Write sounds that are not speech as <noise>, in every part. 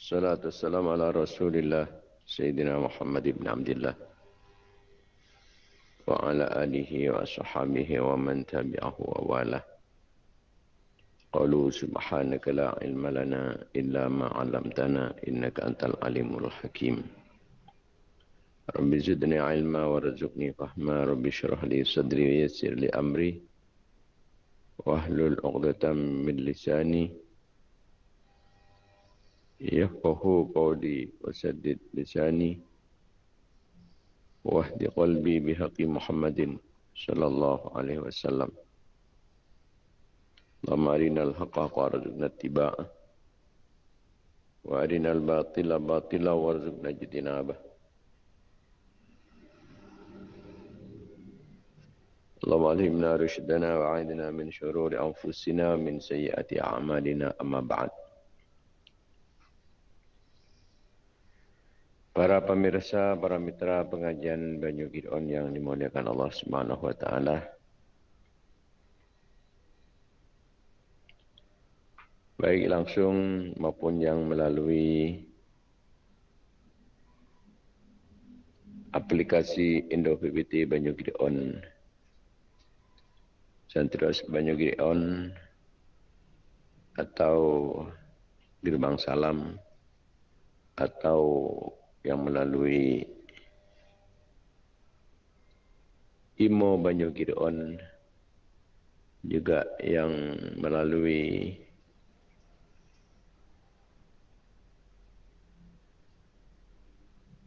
الصلاة والسلام على رسول الله سيدنا محمد بن عبد الله. وعلى آله وصحبه ومن تبعه ووالاه. قالوا سبحانك لا علم لنا إلا ما علمتنا إنك أنت العليم الحكيم. رب زدني علما وارزقني فهما. رب اشرح لي صدري ويسر لي أمري. واحلل عقدة من لساني يفقه قولي وسدد لساني واهد قلبي بحق محمد صلى الله عليه وسلم. اللهم أرنا الحق وارزقنا اتباعه وأرنا الباطل باطلا وارزقنا اجتنابه. اللهم علمنا رشدنا وعيدنا من شرور أنفسنا ومن سيئات أعمالنا. أما بعد Para pemirsa, para mitra pengajian Banyu Gidon yang dimuliakan Allah Subhanahu wa taala. Baik langsung maupun yang melalui aplikasi Indo PPT Banyu Gidon. Santros Banyu Gidon atau Gerbang Salam atau yang melalui Imo Banyu Gideon juga yang melalui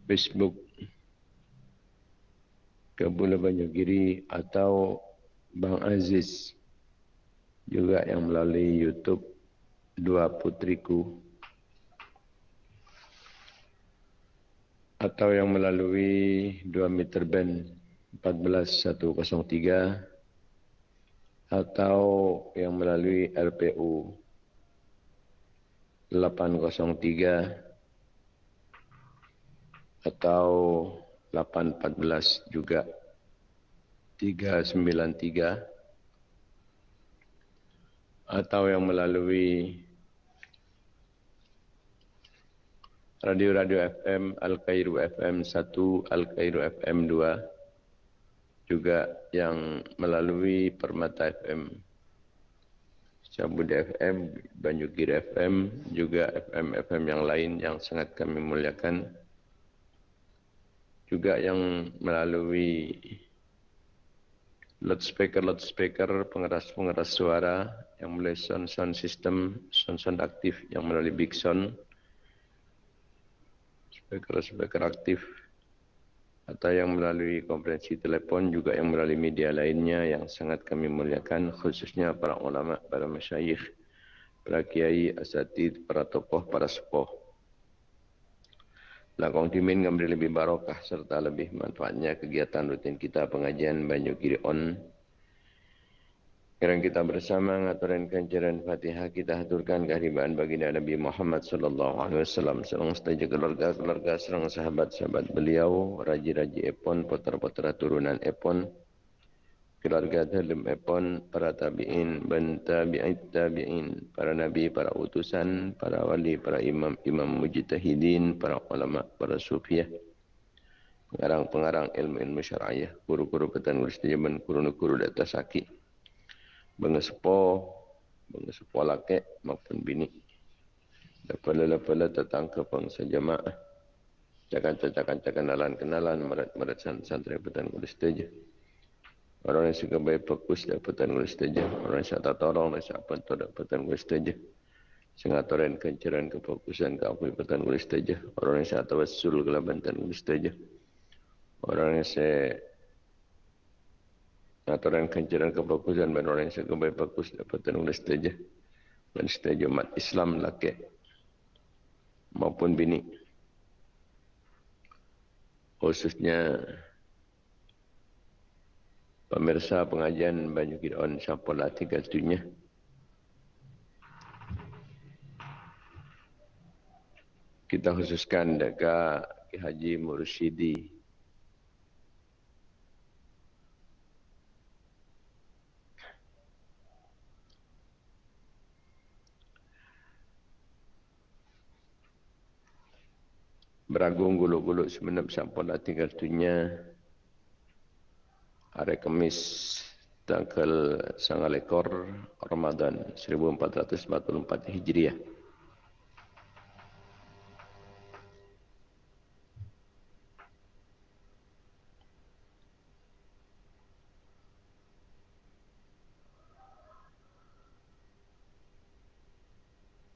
Facebook Kabula Banyu Giri atau Bang Aziz juga yang melalui YouTube Dua Putriku atau yang melalui 2 meter band 14103 atau yang melalui RPU 803 atau 814 juga 393 atau yang melalui radio-radio FM Al-Kairu FM 1, Al-Kairu FM 2 juga yang melalui Permata FM Cabud FM, Banjukir FM juga FM-FM yang lain yang sangat kami muliakan. Juga yang melalui loudspeaker-loudspeaker pengeras-pengeras suara yang melalui sound-sound system sound-sound aktif yang melalui big sound speaker-speaker aktif atau yang melalui konferensi telepon juga yang melalui media lainnya yang sangat kami muliakan khususnya para ulama, para masyayikh, para kiai, asatid, para tokoh, para sepuh. Lakong timin memberi lebih barokah serta lebih manfaatnya kegiatan rutin kita pengajian Banyu Kiri On sekarang kita bersama ngaturan kancaran Fatihah kita haturkan kehadiran baginda Nabi Muhammad sallallahu alaihi wasallam. Serang setaja keluarga-keluarga serang sahabat-sahabat beliau raji-raji epon putra-putra turunan epon keluarga dalam epon para tabi'in dan tabi'in tabi'in para nabi para utusan para wali para imam imam mujtahidin para ulama para sufiah pengarang-pengarang ilmu-ilmu syar'iyah guru-guru petan guru sejaman guru-guru di atas sakit mengesepo mengesepo laki maupun bini. Lepala-lepala datang ke bangsa jamaah cakan-cakan kenalan-kenalan merat-merat santri petan kulis teja orang yang suka baik fokus dapatan kulis teja orang yang tak tolong dan siapa tu dapatan kulis teja sengatoran kenceran kefokusan ke apa petan kulis teja orang yang tak tawassul ke labantan kulis teja orang yang saya aturan kancaran kebagusan dan orang yang sangat bagus dapat oleh setuju. Dan setuju umat Islam laki maupun bini. Khususnya pemirsa pengajian banyak kirawan siapa lah tiga dunia kita khususkan dekat Haji Mursyidi beragung guluk-guluk semenep sampun dah tinggal dunia hari Kamis tanggal sangat ekor Ramadan 1444 Hijriah.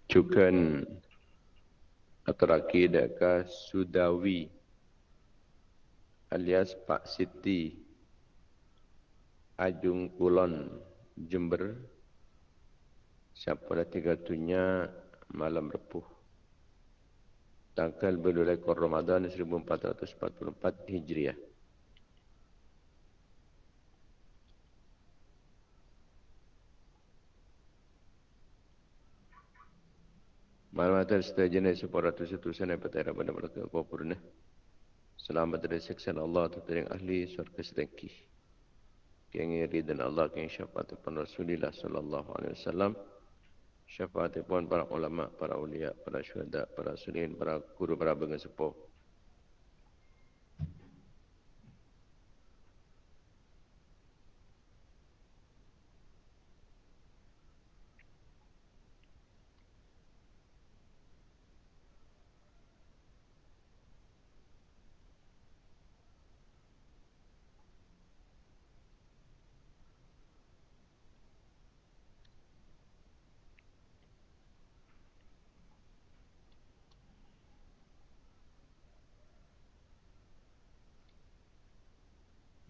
Cukan atau akidah Sudawi alias Pak Siti Ajung Kulon Jember. Siapa dah tiga tunya malam repuh. Tanggal berulai kor Ramadan 1444 Hijriah Malam atas setiap jenis supaya ratu satu sana petara pada mereka kau purna. Selamat dari seksan Allah dari ahli surga setengkih yang ridhan Allah yang syafaat pun Rasulullah sallallahu alaihi wasallam. Syafaat pun para ulama para ulia para syuhada para sulihin para guru para bengan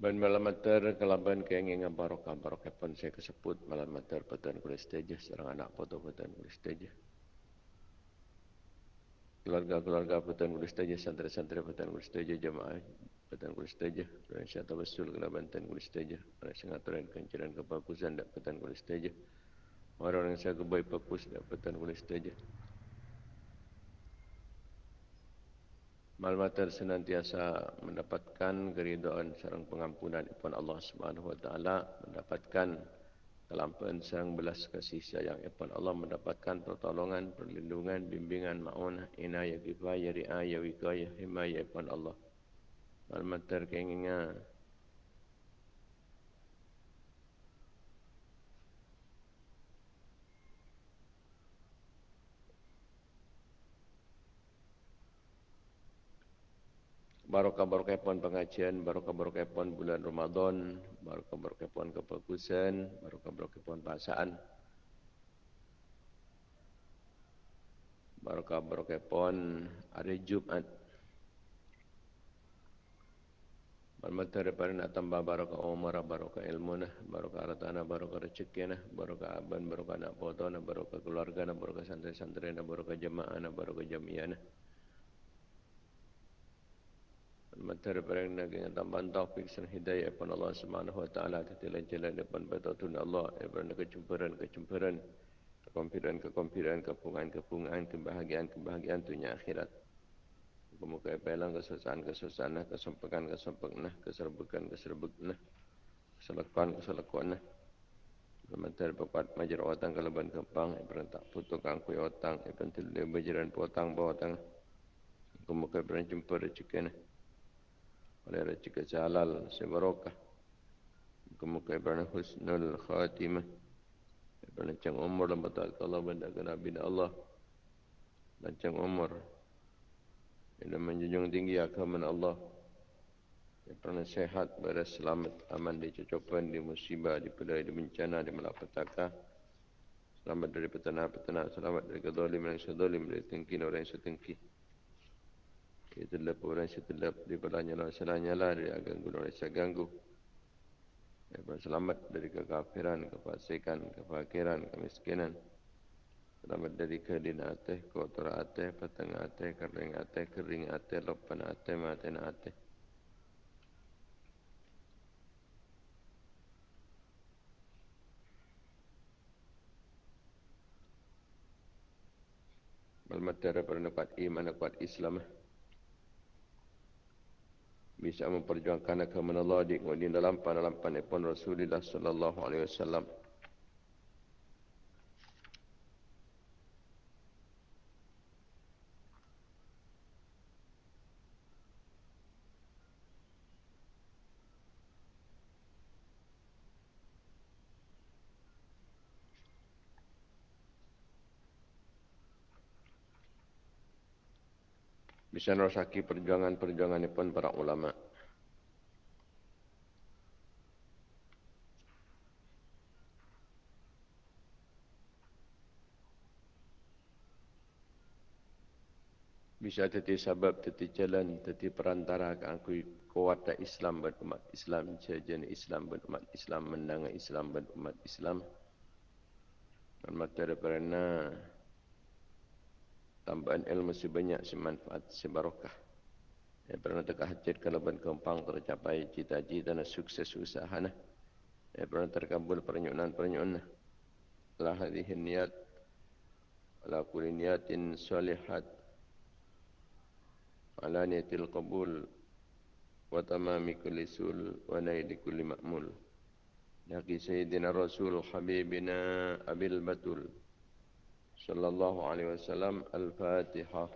Ben malam mater kelaban keinginan barokah barokah pun saya kesebut malam mater petan kulis teja serang anak foto petan kulis teja. Keluarga-keluarga petan kulis teja santri-santri petan kulis teja jemaah petan kulis teja. Dan syata besul kelaban petan kulis teja. Ada sengaturan kencaran kebagusan dan petan kulis teja. Orang-orang yang saya kebaik bagus dan petan kulis teja. Malmater senantiasa mendapatkan keridhaan serang pengampunan Ibn Allah Subhanahu Wa Taala mendapatkan kelampuan serang belas kasih sayang Ibn Allah mendapatkan pertolongan perlindungan bimbingan maunah inayah kifayah riayah wikayah himayah Ibn Allah. Malmater keinginan Barokah-barokah pun pengajian, barokah-barokah pun bulan Ramadan, barokah-barokah pun kebagusan, barokah-barokah pun bahasaan. Barokah-barokah pun hari Jumat. Bermata daripada nak tambah barokah umar, barokah ilmu, nah, barokah hartana, barokah rezeki, nah, barokah aban, barokah anak foto, barokah keluarga, barokah santri-santri, barokah jemaah, barokah jamiah. Nah. Materi perang dengan tambahan taufik dan hidayah pun Allah Subhanahu Wa Taala tetapi jalan depan betul Allah daripada kecumpuran kecumpuran kekompiran kekompiran kepungan kepungan kebahagiaan kebahagiaan dunia akhirat. Kemuka pelang kesusahan kesusahan kesempekan kesempekan keserbukan keserbukan keselakuan keselakuan Materi pepat majar otang keleban kepang Ibrahim tak putuk angkui otang Ibrahim tidak berjalan potang bawah otang. Kemuka Ibrahim jumpa rezeki oleh rezeki halal sebarokah kemuka ibadah husnul khatimah panjang umur dan batal Allah benda ke Nabi Allah. Panjang umur dan menjunjung tinggi agama Allah. Pernah sehat pada selamat aman di cocokan di musibah di pedai di bencana di malapetaka selamat dari petana-petana selamat dari kedolim yang sedolim dari tengki orang yang Itulah orang setelah daripada nyala salah nyala dari ganggu orang saya ganggu. Daripada selamat dari kekafiran, kefasikan, kefakiran, kemiskinan. Selamat dari kedina ate, kotor ate, petang ate, kering ate, kering ate, lopan ate, maten ate. Malmatera pada kuat iman, kuat Islam bisa memperjuangkan agama Allah di dalam dalam pun Rasulullah sallallahu alaihi wasallam. Bisa nerosaki perjuangan-perjuangan pun para ulama. Bisa jadi sebab, jadi jalan, jadi perantara ke aku kuat Islam dan umat Islam, jajan Islam dan umat Islam, menang Islam dan umat Islam. Dan materi perana tambahan ilmu sebanyak semanfaat sebarokah. Ya, pernah tegak hajat kalaban kempang tercapai cita-cita dan sukses usaha. Nah. Ya, pernah terkabul pernyunan-pernyunan. La hadhihi niat ala kulli niyatin salihat ala niyatil qabul wa tamami kulli sul wa naili kulli ma'mul. Naqi Sayyidina Rasul Habibina Abil Batul صلى الله عليه وسلم الفاتحة.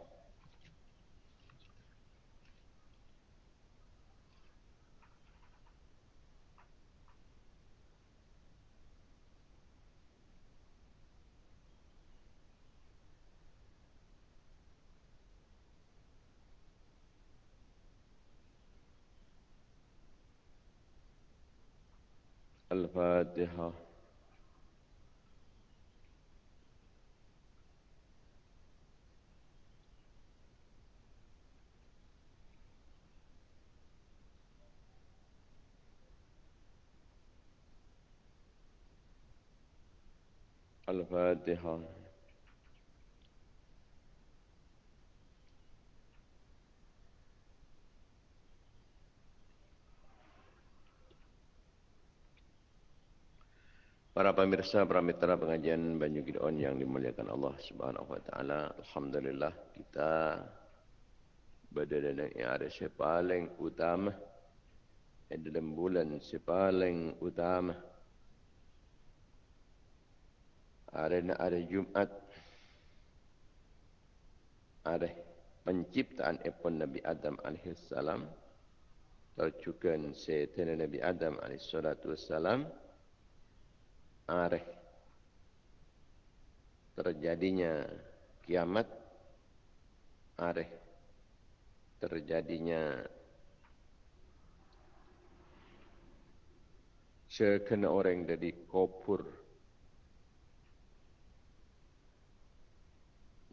الفاتحة. الفاتحة Para pemirsa, para mitra pengajian Banyu Gideon yang dimuliakan Allah Subhanahu wa taala, alhamdulillah kita berada di area paling utama dalam bulan paling utama hari ini hari Jumat. Hari penciptaan epon Nabi Adam AS tercukan setan Nabi Adam AS hari terjadinya kiamat. Hari terjadinya sekena orang dari kopur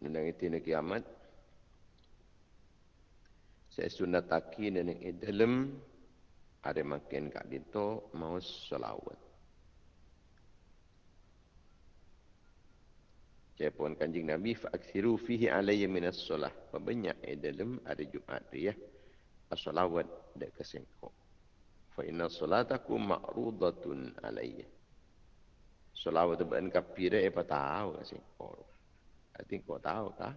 Nang itu nak kiamat. Saya sunat taki dan yang dalam ada makin kat dito mau salawat. Saya pun kanjing Nabi fa'aksiru fihi alayya minas solah. Banyak yang dalam ada Jumat tu ya. As-salawat dak kesengkok. Fa inna salatakum ma'rudatun alayya. Salawat tu bukan kapira apa tahu kesengkok. I think kau tahu kah?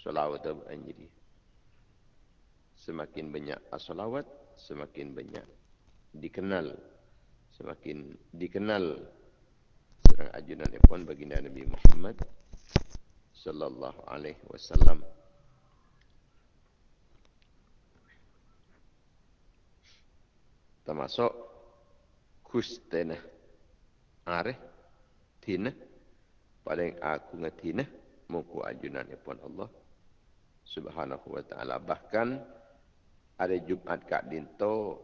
Salawat menjadi semakin banyak salawat, semakin banyak dikenal, semakin dikenal serang ajunan pun baginda Nabi Muhammad sallallahu alaihi wasallam. Termasuk kustena are tina paling aku ngatina muku ajunan pun Allah. Subhanahu wa ta'ala. Bahkan ada Jumat kak dinto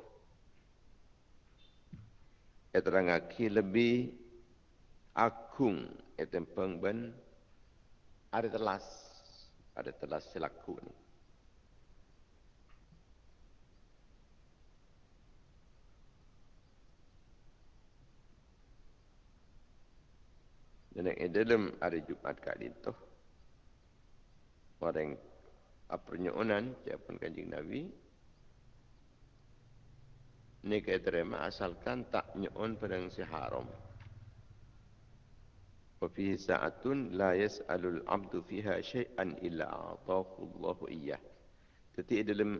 ya terangaki lebih akung ya tempeng ben ada telas. Ada telas selaku ni Nenek dalam hari Jumat kat itu. Orang apernyonan siapun kanjeng Nabi. Ini kaya terima asalkan tak nyon pada si haram. Wafihi sa'atun la yas'alul abdu fiha syai'an illa atakullahu iyah. Jadi dalam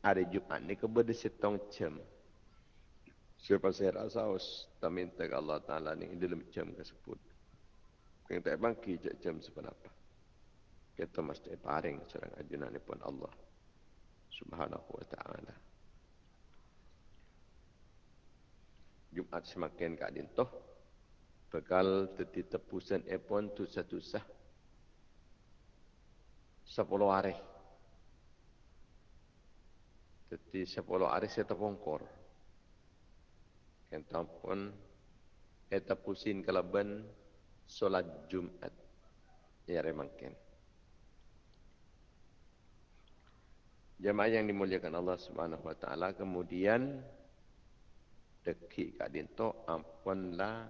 hari Jumat ni kepada setong cem. Siapa saya rasa, saya minta Allah Ta'ala ni dalam cem tersebut. Kita tak bangki jak jam seberapa. Kita mesti paring serang ajunan ni pun Allah subhanahu wa ta'ala. Jumat semakin kak dintoh. Bekal teti tepusan epon tu satu sah. Sepuluh hari. Teti sepuluh hari saya terpongkor. Kita pun. Eta pusin kelaban solat Jumat. Ya remangken. Jemaah yang dimuliakan Allah Subhanahu wa taala kemudian deki kak dinto ampunlah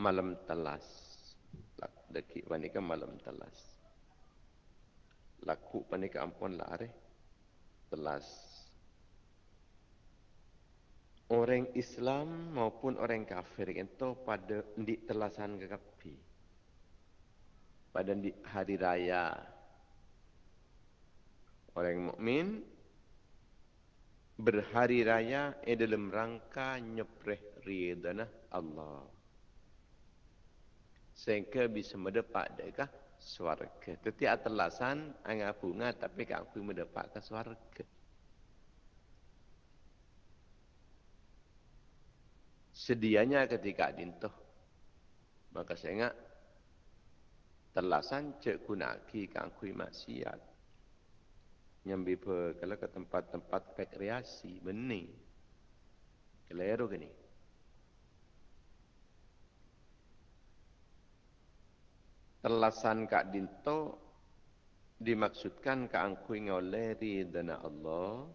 malam telas. Deki panika malam telas. Laku panika ampun lah are telas. Orang Islam maupun orang kafir itu pada di telasan kekapi. Pada di hari raya Orang mukmin berhari raya eh dalam rangka nyepreh ridana Allah. Sehingga bisa mendapat dekah swarga. Tetapi atelasan anggap bunga tapi aku mendapat ke Sedianya ketika dintuh. Maka saya ingat telasan cek kunaki kangkui maksiat. Nyambi kalau ke tempat-tempat rekreasi bening. Keliru gini telasan kak dinto dimaksudkan ke angkui oleh ridana Allah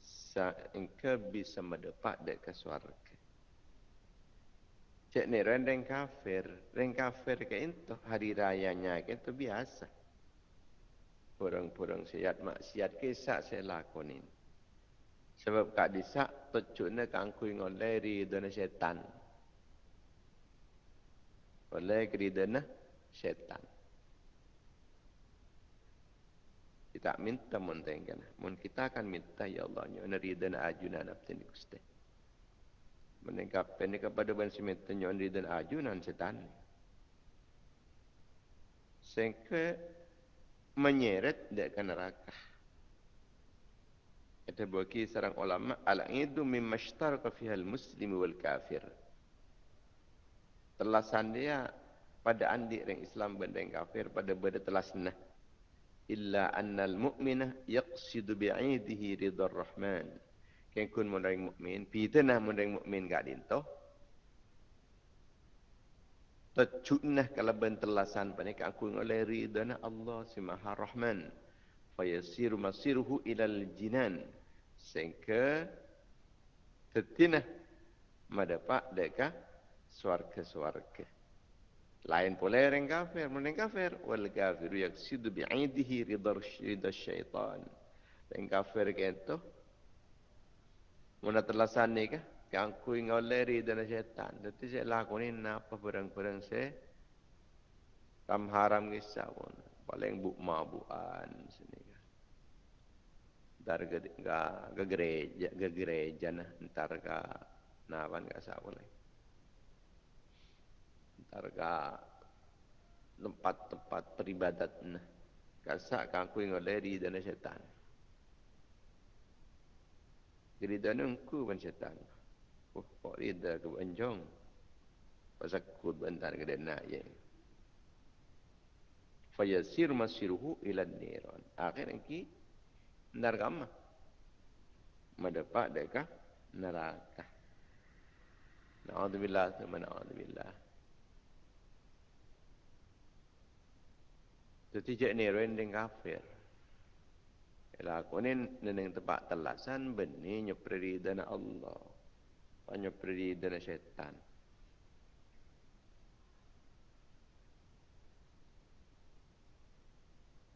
sehingga bisa mendapat dek ke cek ni rendeng kafir rendeng kafir ke itu hari rayanya ke itu biasa Purang-purang siat maksiat kisah saya lakonin. Sebab kak disak tecuknya kangkui ngoleri dana setan. Oleh keridana setan. Kita minta mentengkan. Mun kita akan minta ya Allah nyo ridana ajunan nafsin kuste. Menengkap ini kepada bansi minta nyo ridana ajunan setan. Sehingga menyeret dia ke neraka. Kata bagi seorang ulama, al-idu mimma ishtaraka fiha al-muslim wal kafir. Telasan dia pada andi orang Islam benda kafir pada benda telasna. Illa anna al-mu'minah yaqsidu bi'idihi ridha rahman. Kan kun mun orang mukmin, mun orang mukmin gak dinto tercunah kalau bentelasan panik aku oleh ridana Allah si Maha Rahman fayasir masiruhu ilal jinan. Sehingga tetinah madapak deka swarga-swarga lain pula orang kafir orang kafir? Wal kafir yaksidu bi'idihi ridha syaitan. Orang kafir itu Muna telasan ni kah? Yang ku ngoleri dan setan. Jadi saya lakukan apa perang-perang saya. Kam haram kisah pun. Paling buk mabuan sini. Dar ke, ke gereja, ke gereja nah. Ntar ke nawan ke sah boleh. Ntar ke tempat-tempat peribadat nah. Kasak kangku ngoleri dan setan. Jadi dan engku pun setan. Oh, Pak Rida ke Banjong. Pasal kut bantar ke dana ye. Fayasir masiruhu ila niran. Akhir engki nargama. Mendapat deka neraka. Na'udzubillah thumma na'udzubillah. Jadi cek ni rendeng kafir. Ialah aku ni neneng tempat telasan benih nyepri dana Allah beri dari syaitan.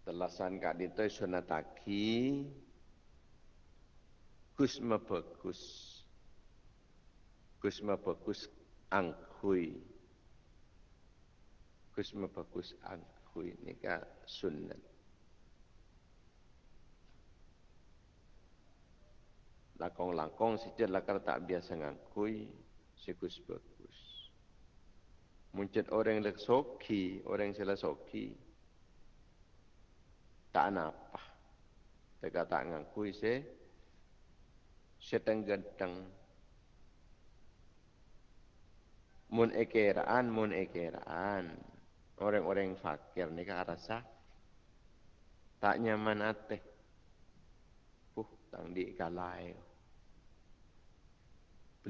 Telasan kat itu sunataki kusma bagus. Kusma bagus angkui. Kusma bagus angkui. Ini kan sunat. Lakong-lakong sejak lakar tak biasa ngakui sikus bagus. Muncul orang yang soki, orang salah soki, tak apa. Teka tak ngakui se, seteng ganteng. Mun ekeraan, mun ekeraan. Orang-orang fakir ni ke rasa tak nyaman ateh tang di kalai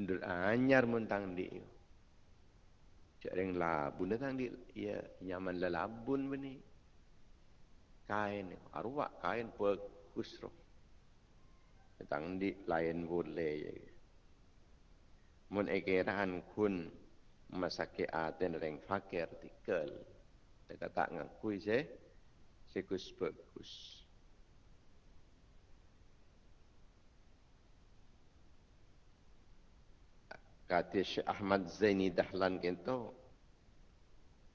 pendur anyar mun tang di cak reng labun tang di ya nyaman la labun beni kain arwah kain bagus roh. Tang di lain boleh ya mun ekeran kun masake aten reng fakir tikel. Kata ngakui se sekus bagus kata Syekh Ahmad Zaini Dahlan kento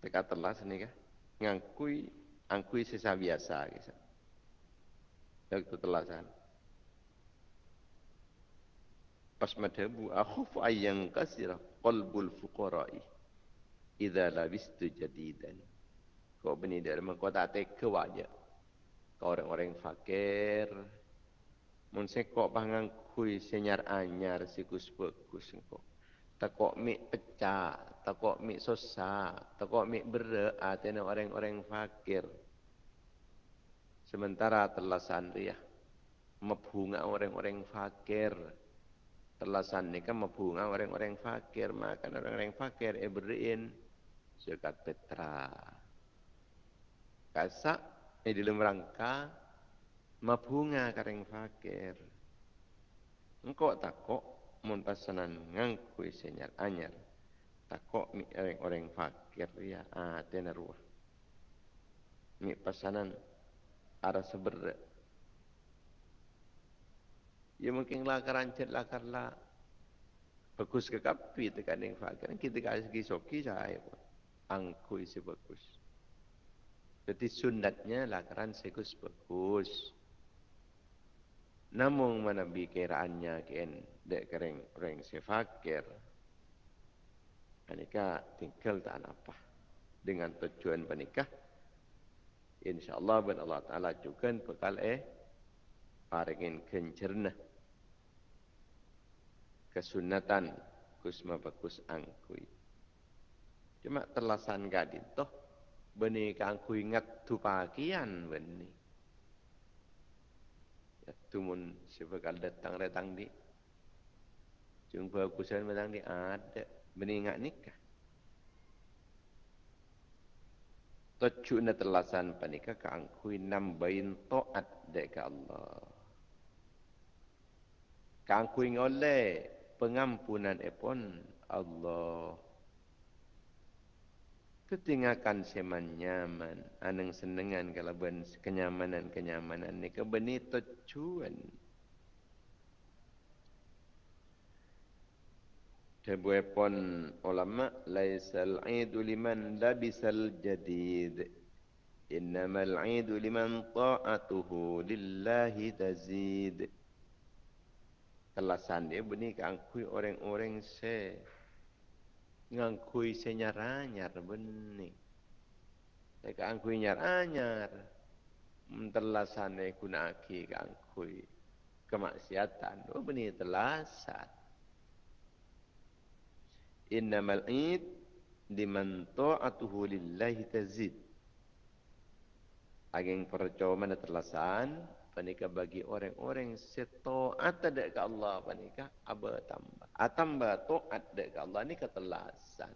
teka telas ni ka ngangkui angkui sesa biasa gitu waktu telasan pas madhabu akhuf ayyang kasira qalbul fuqara'i idza labistu jadidan. Kau beni dari kau tak teka wajah kau orang-orang fakir. Mun sekok pangang kui senyar anyar sikus bagus kau takok mi pecah, takok mi susah, takok mi berat, atena orang-orang fakir. Sementara telasan dia mabunga orang-orang fakir. Telasan ni kan mabunga orang-orang fakir, maka orang-orang fakir e beriin sekat petra. Kasak e di dalam rangka mabunga kareng fakir. Engkau takok mun pasanan ngangku senyar anyar takok mi orang orang fakir ya ah tenaruah mi pasanan ara seber. Ya mungkin lakar ancet lakar la. Bagus ke kapi tekan yang fakir? Kita kasih kisoki saya angku isi bagus. Jadi sunatnya lakaran sekus bagus Namun mana bikiraannya kian dek kering kering sefakir. Panikah tinggal tak apa dengan tujuan panikah. InsyaAllah ben Allah Ta'ala juga bekal eh paringin kencerna kesunatan kusma bagus angkui. Cuma terlasan gadin toh benih angkui ingat tu pakian benih tumun sebekal datang datang di. Jumpa kusan datang di ada. Meningat nikah. Tujuh na telasan panika kaangkui nambahin to'at dek Allah. Kaangkui ngoleh pengampunan epon Allah ketinggakan seman nyaman aneng senengan kalau ben kenyamanan kenyamanan ni kebeni tujuan Sebuah ulama laisal idu liman labisal jadid. Innamal idu liman ta'atuhu lillahi tazid. Kelasan dia benih keangkui orang-orang se ngangkui senyar-anyar benih. Mereka angkui nyar-anyar. Mentelasane gunaki ngangkui kemaksiatan. Oh benih telasan. Innamal id liman ta'atuhu lillahi tazid. Ageng percaya mana telasan panika bagi orang-orang setaat ada ke Allah. Panika aba tambah? Atamba taat ada ke Allah ni ketelasan.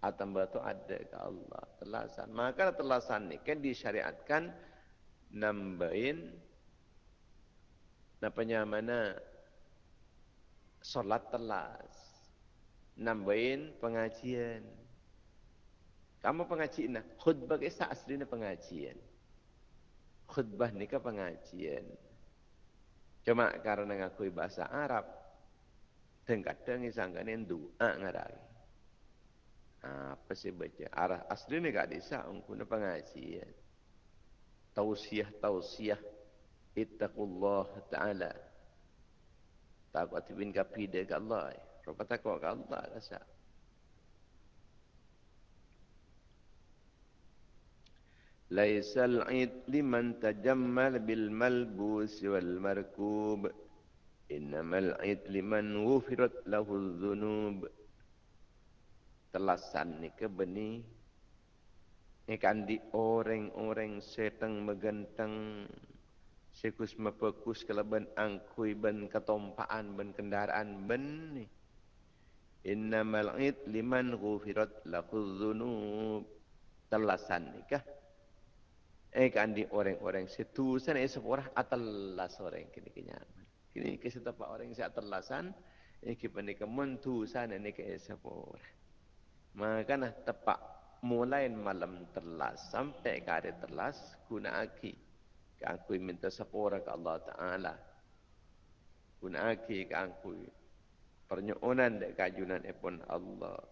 Atamba taat ada ke Allah telasan maka telasan ni kan disyariatkan nambahin napanya mana? Solat telas. Nambahin pengajian. Kamu pengajian nah khutbah kisah aslinya pengajian khutbah ni ke pengajian. Cuma karena ngakui bahasa Arab, dan kadang isangkan yang doa ngarai. Apa sih baca? Arah asli ni gak bisa ungkuna pengajian. Tausiah, tausiah. Ittaqullah ta'ala. Takut bin kapide ke Allah. Rupa takut ke Allah. Rasa. laisal id liman tajammal bil malbus wal markub innamal id liman wufirat lahu dzunub telasan ni ke beni ni kan di orang-orang seteng megenteng sekus mepekus kelaban angkui ben ketompaan ben kendaraan ben ni. Innamal id liman wufirat lahu dzunub telasan ni kah? Kan di orang-orang situ sana eh seorang atelas orang kini kenyaman. Kini ke setapak orang si atelasan eh kita ni kementu sana ni ke seorang. Maka nah tepak mulai malam telas sampai ke hari telas guna aki ke aku minta sepura ke Allah Ta'ala. Guna aki ke aku. Pernyonan dek kajunan epon Allah.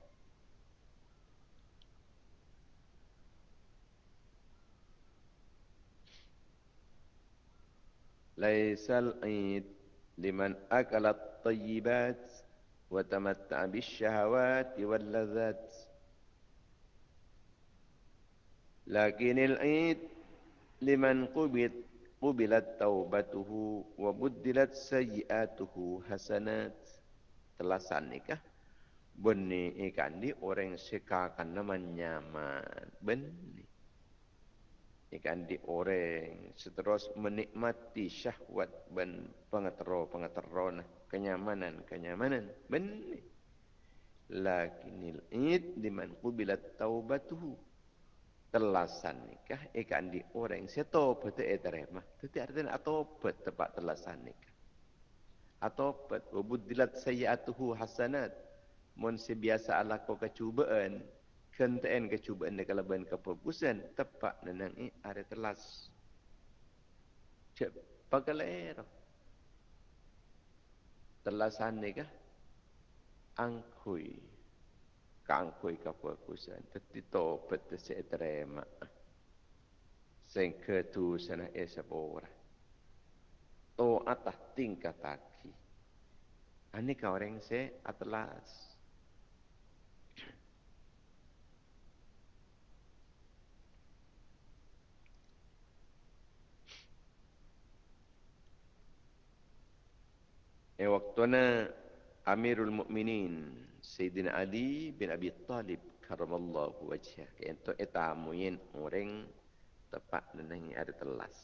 Laisal id liman akalat tayyibat wa tamatta bisyahawat wal ladzat. Lakinil id liman qubit qubilat taubatuhu wa buddilat sayyiatuhu hasanat. Telasan nikah beni ikan di orang sekakan naman nyaman. Beni ikan di orang. Seterus menikmati syahwat ben pengatero pengatero nah kenyamanan kenyamanan beni lakinil id liman qubilat taubatuhu. Telasan nikah ikan di orang. Seto betul eterema tetapi artinya atau bet tepat telasan nikah? Atau bet wabudilat sayyatuhu hasanat. Mon sebiasa ala ko kecubaan kenteen kecubaan de kalaban kefokusan tepat nenang i ada telas cep pagalero telasan nikah angkui. Kangkui kapuakusan tetito pete se etrema sen ketu sana esabora to atah tingkataki ani ka orang se atlas E waktu na Amirul Mukminin Sayyidina Ali bin Abi Talib karamallahu wajhah. Itu etamuin orang tepat nenang ada telas.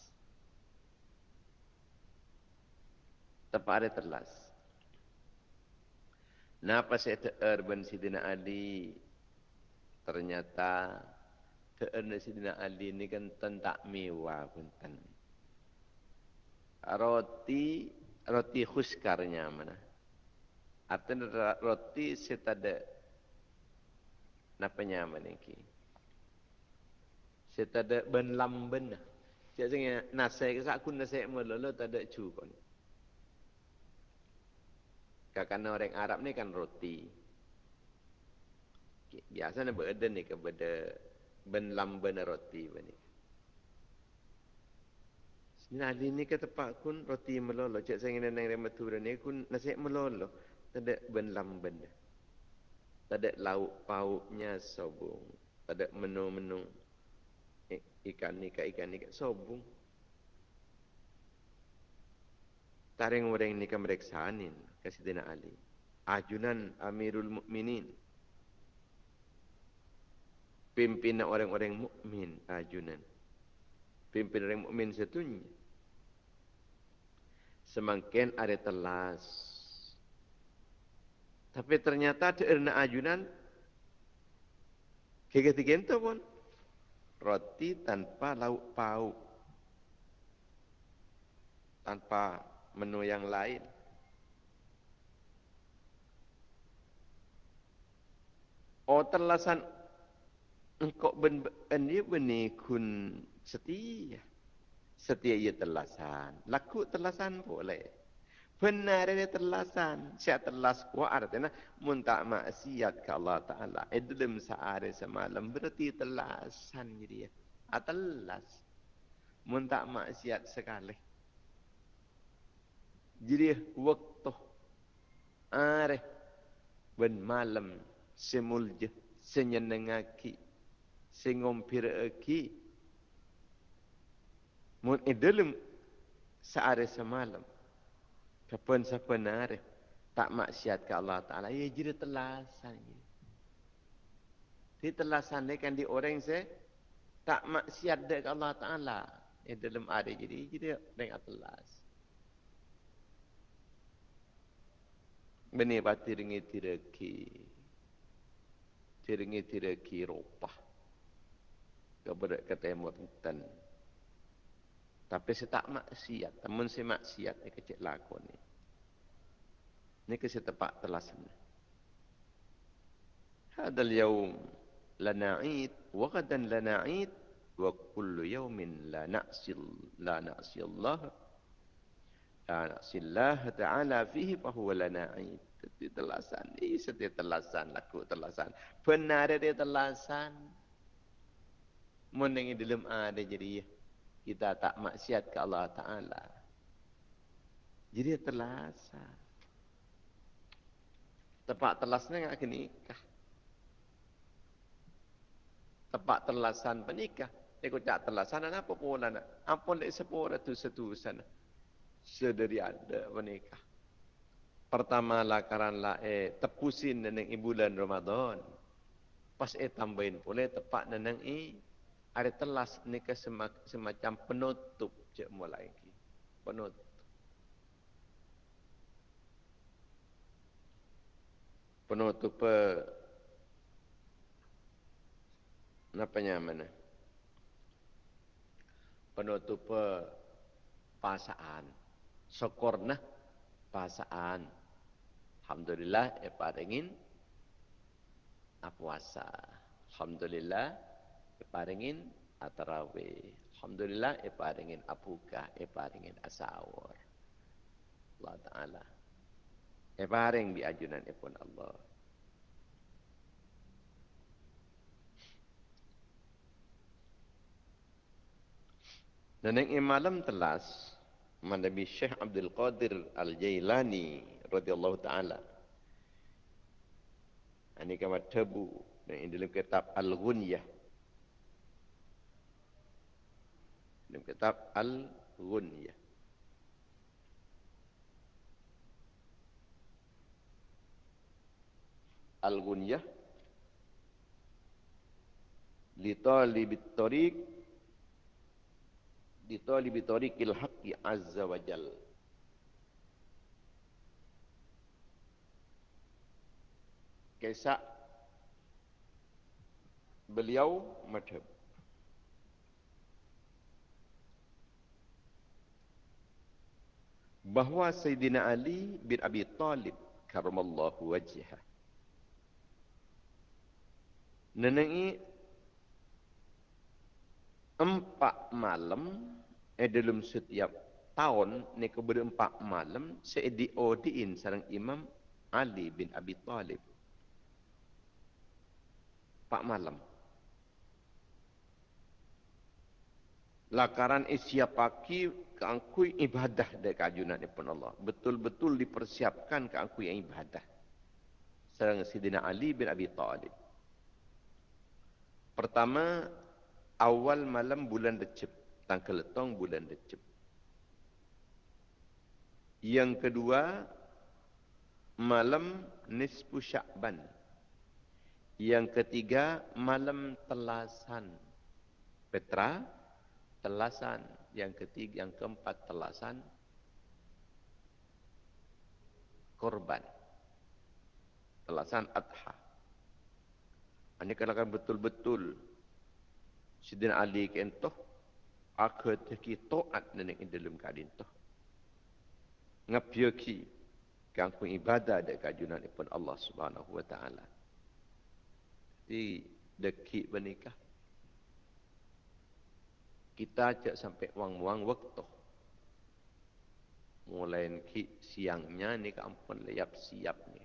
Tepat ada telas. Napa saya teer ben Sayyidina Ali? Ternyata teer Sayyidina Ali ini kan tentak mewah punten roti roti khuskarnya mana Artinya roti setada napa nyaman iki. Setada ben lamben. Cak sing nasi ke sak kun nasi melolo tada cukon. Kakana orang Arab ni kan roti. Biasa ni berada ni kepada ben lamben roti bani. Nah, ini ke tempat kun roti melolo. Cak saya ingin nang rematura ni kun nasi melolo. Benlam benda. Tak ada lauk pauknya sobung. Tak ada menu-menu ikan ni ikan ni sobung. Taring orang ni kan mereksanin kasih Dina Ali. Ajunan Amirul Mukminin. Pimpinan orang-orang mukmin ajunan. Pimpinan orang mukmin setunya. Semakin ada telas tapi ternyata ada erna ajunan. Ketiga itu pun. Roti tanpa lauk pauk. Tanpa menu yang lain. Oh terlasan engkau ben ini beni kun setia. Setia ia terlasan. Laku terlasan boleh. Benar dia terlasan. Siap terlas kuat artinya. Mun tak maksiat ke Allah Ta'ala. Idlim sehari semalam. Berarti terlasan dia. Atelas. Ah, mun tak maksiat sekali. Jadi waktu. Arif. Ben malam. Semulja. Senyenengaki. Sengompir aki. Mun idlim sehari semalam. Kapan siapa narif tak maksiat ke Allah Ta'ala. Ya jadi telasan. Di telasan ni kan di orang se tak maksiat ke Allah Ta'ala. Eh dalam ada jadi jadi dengan telas. Beni pati ringi tiraki. Tiringi tiraki ropah. Kepada yang merintan. Tapi saya tak maksiat. Namun saya maksiat. Ini kecil lakon ni. Ini kasi tepat telasan. Hadal yaum lana id. Wa gadan lana id. Wa kullu yaumin la na'sil. La na'sil Allah. La na'sil Allah ta'ala fihi fahuwa lana id. Setiap telasan. Ini setiap telasan. Laku telasan. Benar dia telasan. Mendengi dalam ada jadi kita tak maksiat ke Allah Ta'ala. Jadi terlasa. Tepat terlasnya nak nikah. Tepat terlasan penikah. Dia kata terlasan apa pula nak. Ampun dia sepura tu satu sana. Sedari ada menikah. Pertama lah karena eh tepusin neneng bulan Ramadan. Pas eh tambahin pula tepat neneng i ada telas ni ke semacam penutup je mulai lagi. Penutup. Penutup pe apa mana? Penutup pe pasaan. Sokorna pasaan. Alhamdulillah ya paringin puasa. Alhamdulillah iparingin atarawe. Alhamdulillah iparingin apuka, iparingin asawar. Allah Ta'ala. Iparing di ajunan ipun Allah. Dan yang malam telas, Nabi Syekh Abdul Qadir Al-Jailani radhiyallahu taala. Ini kama tabu dan dalam kitab Al-Ghunyah dalam kitab Al-Ghunyah. Al-Ghunyah li talibit tariq li talibit tariqil haqqi azza wa jal kisah beliau madhab bahawa Sayyidina Ali bin Abi Talib karamallahu wajhah. Nenengi empat malam eh dalam setiap tahun ni kepada empat malam saya diodiin sarang Imam Ali bin Abi Talib. Empat malam. Lakaran isya pagi keangkui ibadah dari kajunan pun Allah. Betul-betul dipersiapkan keangkui ibadah. Serang Sidina Ali bin Abi Talib. Pertama, awal malam bulan Recep. Tanggal letong bulan Recep. Yang kedua, malam Nispu Syakban. Yang ketiga, malam Telasan. Petra, Telasan yang ketiga, yang keempat telasan korban. Telasan adha. Ini kan betul-betul Sidin Ali kentoh akad ki taat nenek dalam kadin toh. Ngapyaki kang pun ibadah dek kajunan pun Allah Subhanahu wa taala. Di dekik bernikah kita cak sampai wang-wang waktu. Mulai ki siangnya ni ke ampun layap siap ni.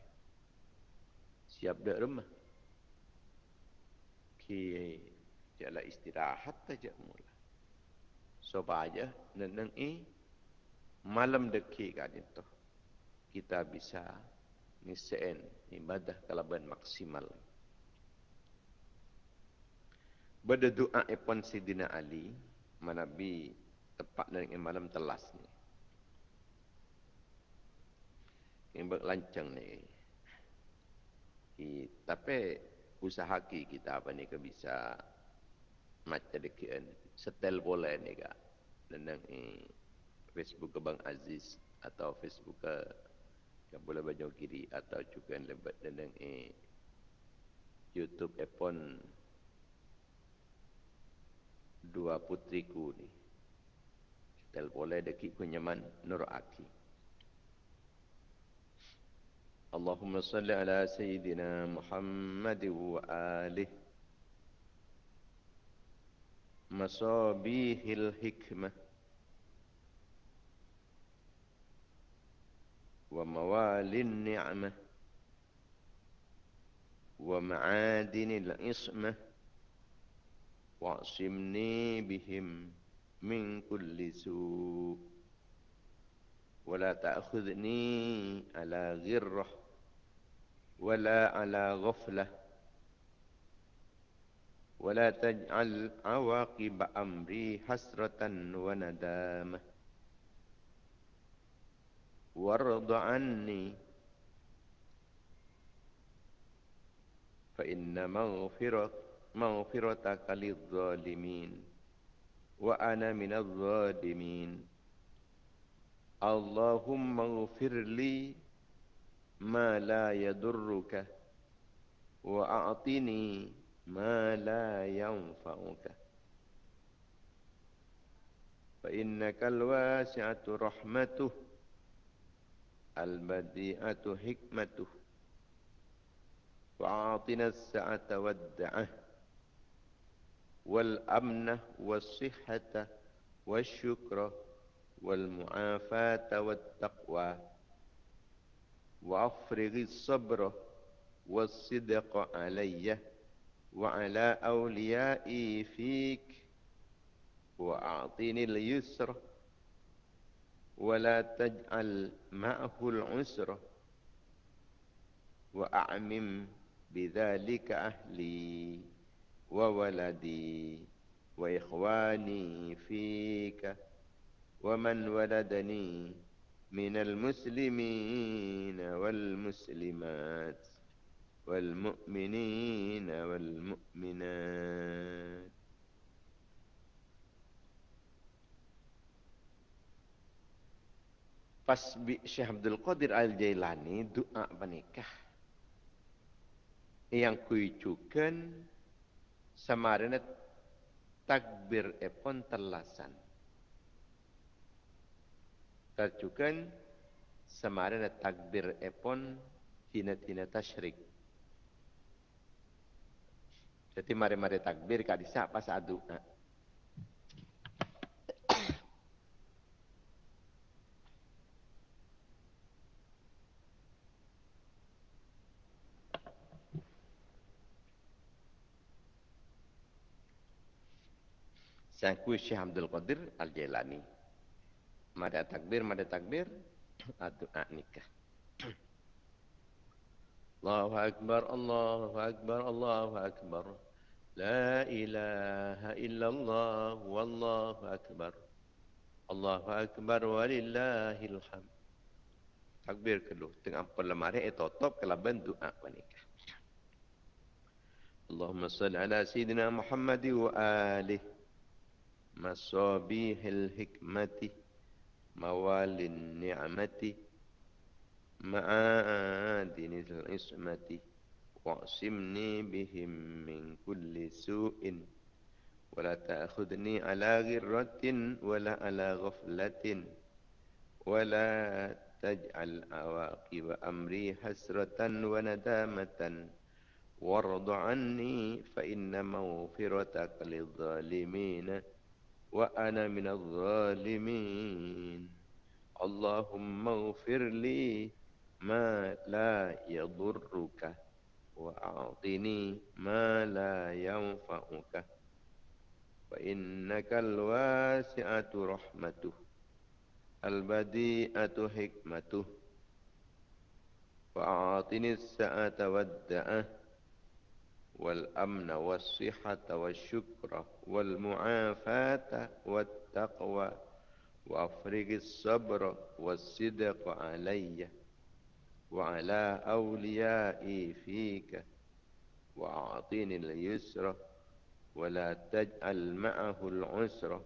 Siap dah rumah. Ki jala istirahat saja mula. Supaya neneng i malam deki kan itu kita bisa ngiseen ibadah kalaban maksimal. Berdoa epon Sidina Ali, Manabi tepat dengan malam telas ni. Yang berlancang ni. Ki, tapi usaha kita apa ni ke bisa macam dekian setel bola ni ke. nendang eh, Facebook Bang Aziz atau Facebook ke boleh baju kiri atau juga lebat nendang eh, YouTube epon dua putriku ni. Tel boleh dekik kunyaman Nur Aki. Allahumma salli ala Sayyidina Muhammad wa alihi مصابيح الحكمة وموالي النعمة ومعادن العصمة واعصمني بهم من كل سوء. ولا تأخذني على غرة ولا على غفلة. ولا تجعل عواقب أمري حسرة وندامة. وارض عني فإن مغفرة مغفرتك للظالمين وأنا من الظالمين. اللهم اغفر لي ما لا يضرك وأعطني ما لا ينفعك. فإنك الواسعة رحمته البديعة حكمته وأعطنا السعة والدعة والأمن والصحة والشكر والمعافاة والتقوى. وأفرغ الصبر والصدق عليّ وعلى أوليائي فيك. وأعطني اليسر ولا تجعل معه العسر. وأعمم بذلك أهلي. وولدي وإخواني فيك ومن ولدني من المسلمين والمسلمات والمؤمنين والمؤمنات. Pas Syekh Abdul Qadir Al-Jailani doa menikah yang kuicukan samarana takbir epon telasan. Tercukan samarana takbir epon tina-tina tasyrik. Jadi mari-mari takbir kali sak pas adu. Ha. Sangku Syekh Abdul Qadir Al-Jailani. Mada takbir, mada takbir. <clears throat> Adu'a ah, nikah. <clears throat> Allahu Akbar, Allahu Akbar, Allahu Akbar. La ilaha illallah, wallahu Akbar. Allahu Akbar, walillahil hamd. Takbir kelu. Tengah perlemari, eh, totop kelaban doa nikah. <clears throat> Allahumma salli ala Sayyidina Muhammad wa alihi. Masabihil hikmati mawalin ni'mati معادن العصمة واعصمني بهم من كل سوء ولا تأخذني على غرة ولا على غفلة ولا تجعل عواقب أمري حسرة وندامة. وارض عني فإن مغفرتك للظالمين. وأنا من الظالمين. اللهم اغفر لي ما لا يضرك وأعطني ما لا ينفعك. فإنك الواسعة رحمته البديئة حكمته. وأعطني السعة والدعة والأمن والصحة والشكر والمعافاة والتقوى وأفرغ الصبر والصدق عليّ وعلى أوليائي فيك وأعطني اليسر ولا تجعل معه العسر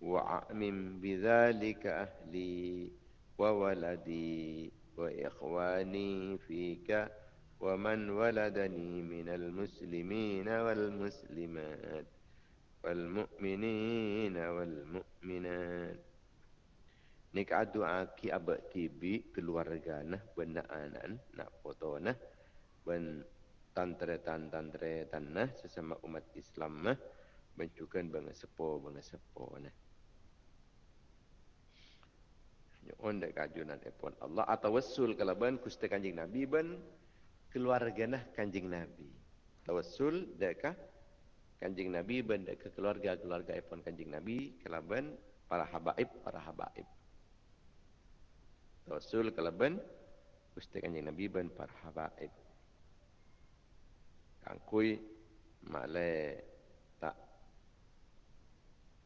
وأعمم بذلك أهلي وولدي وإخواني فيك ومن ولدني من المسلمين والمسلمات. والمؤمنين والمؤمنات Nikah doa ki abad tibi keluarga nah benda anan nak foto nah ben tantre tan tantre tan nah sesama umat Islam nah bencukan bangga sepo bangga sepo nah. Nyon dek kajunan epon Allah atau wassul kalau ben kuste kanjing Nabi ben keluarga nah kanjing Nabi. Tawassul dekah kanjing Nabi ben dek keluarga keluarga epon kanjing Nabi kalau ben para habaib para habaib. Rasul kalaban Gusti Kanjeng Nabi ban para habaib. Kangkui male tak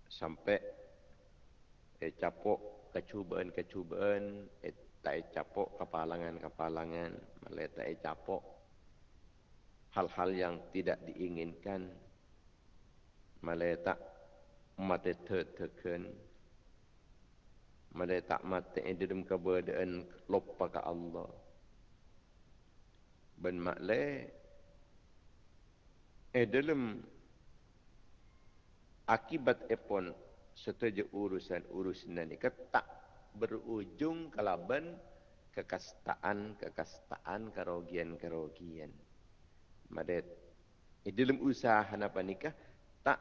sampai e capok kecubaan-kecubaan e tak e capok kepalangan-kepalangan male tak e capok hal-hal yang tidak diinginkan male tak mate teken Mada tak mati di dalam keberadaan lupa ke Allah. Ben makle eh dalam akibat epon setuju urusan urusan ini ketak berujung kalaban kekastaan kekastaan kerogian kerogian. Mada eh dalam usaha apa nikah tak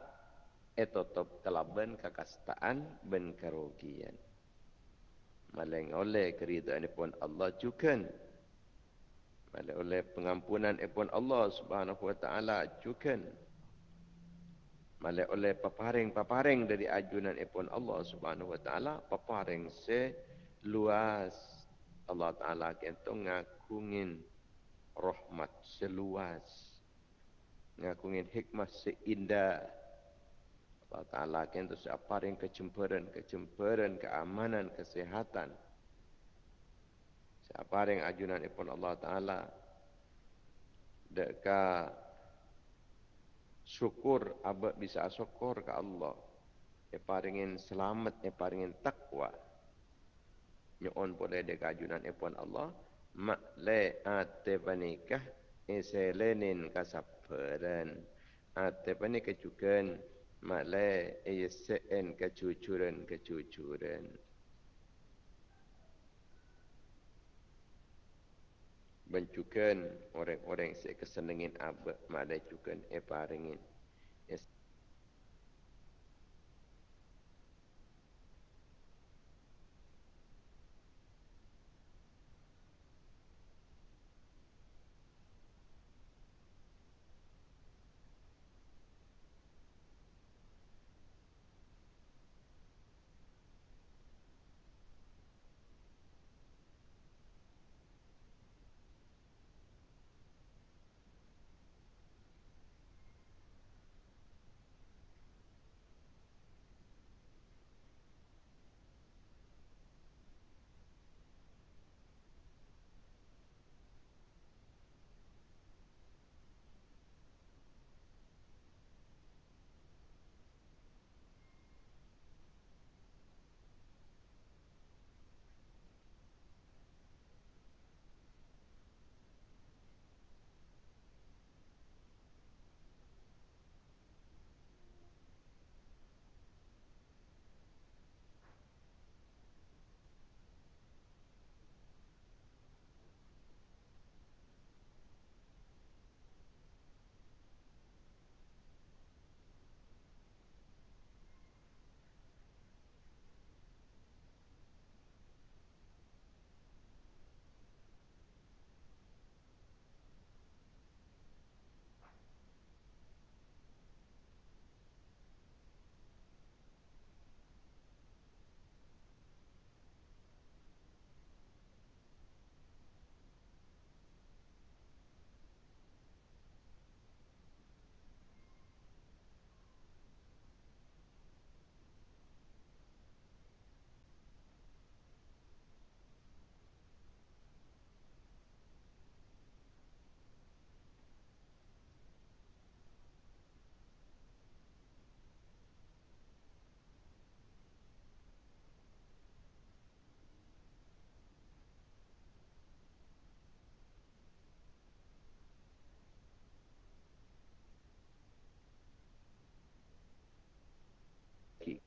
etotop kalaban kekastaan ben kerogian maleng oleh keridaan pun Allah juga maleng oleh pengampunan pun Allah Subhanahu wa taala juga maleng oleh paparing-paparing dari ajunan pun Allah Subhanahu wa taala paparing se luas Allah taala kento ngakungin rahmat seluas ngakungin hikmah seindah Allah Ta'ala kan itu siapa yang kecemperan, kecemperan, keamanan, kesehatan. Siapa yang ajunan ipun Allah Ta'ala. Deka syukur, abad bisa syukur ke Allah. Siapa ingin selamat, siapa ingin takwa. Nyon boleh deka ajunan ipun Allah. Mak le ate panikah, iselenin kasaperan. Ate panikah juga Malai ISN kecucuran-kecucuran. Bencukan orang-orang yang kesenengin abad. Malai juga eparingin.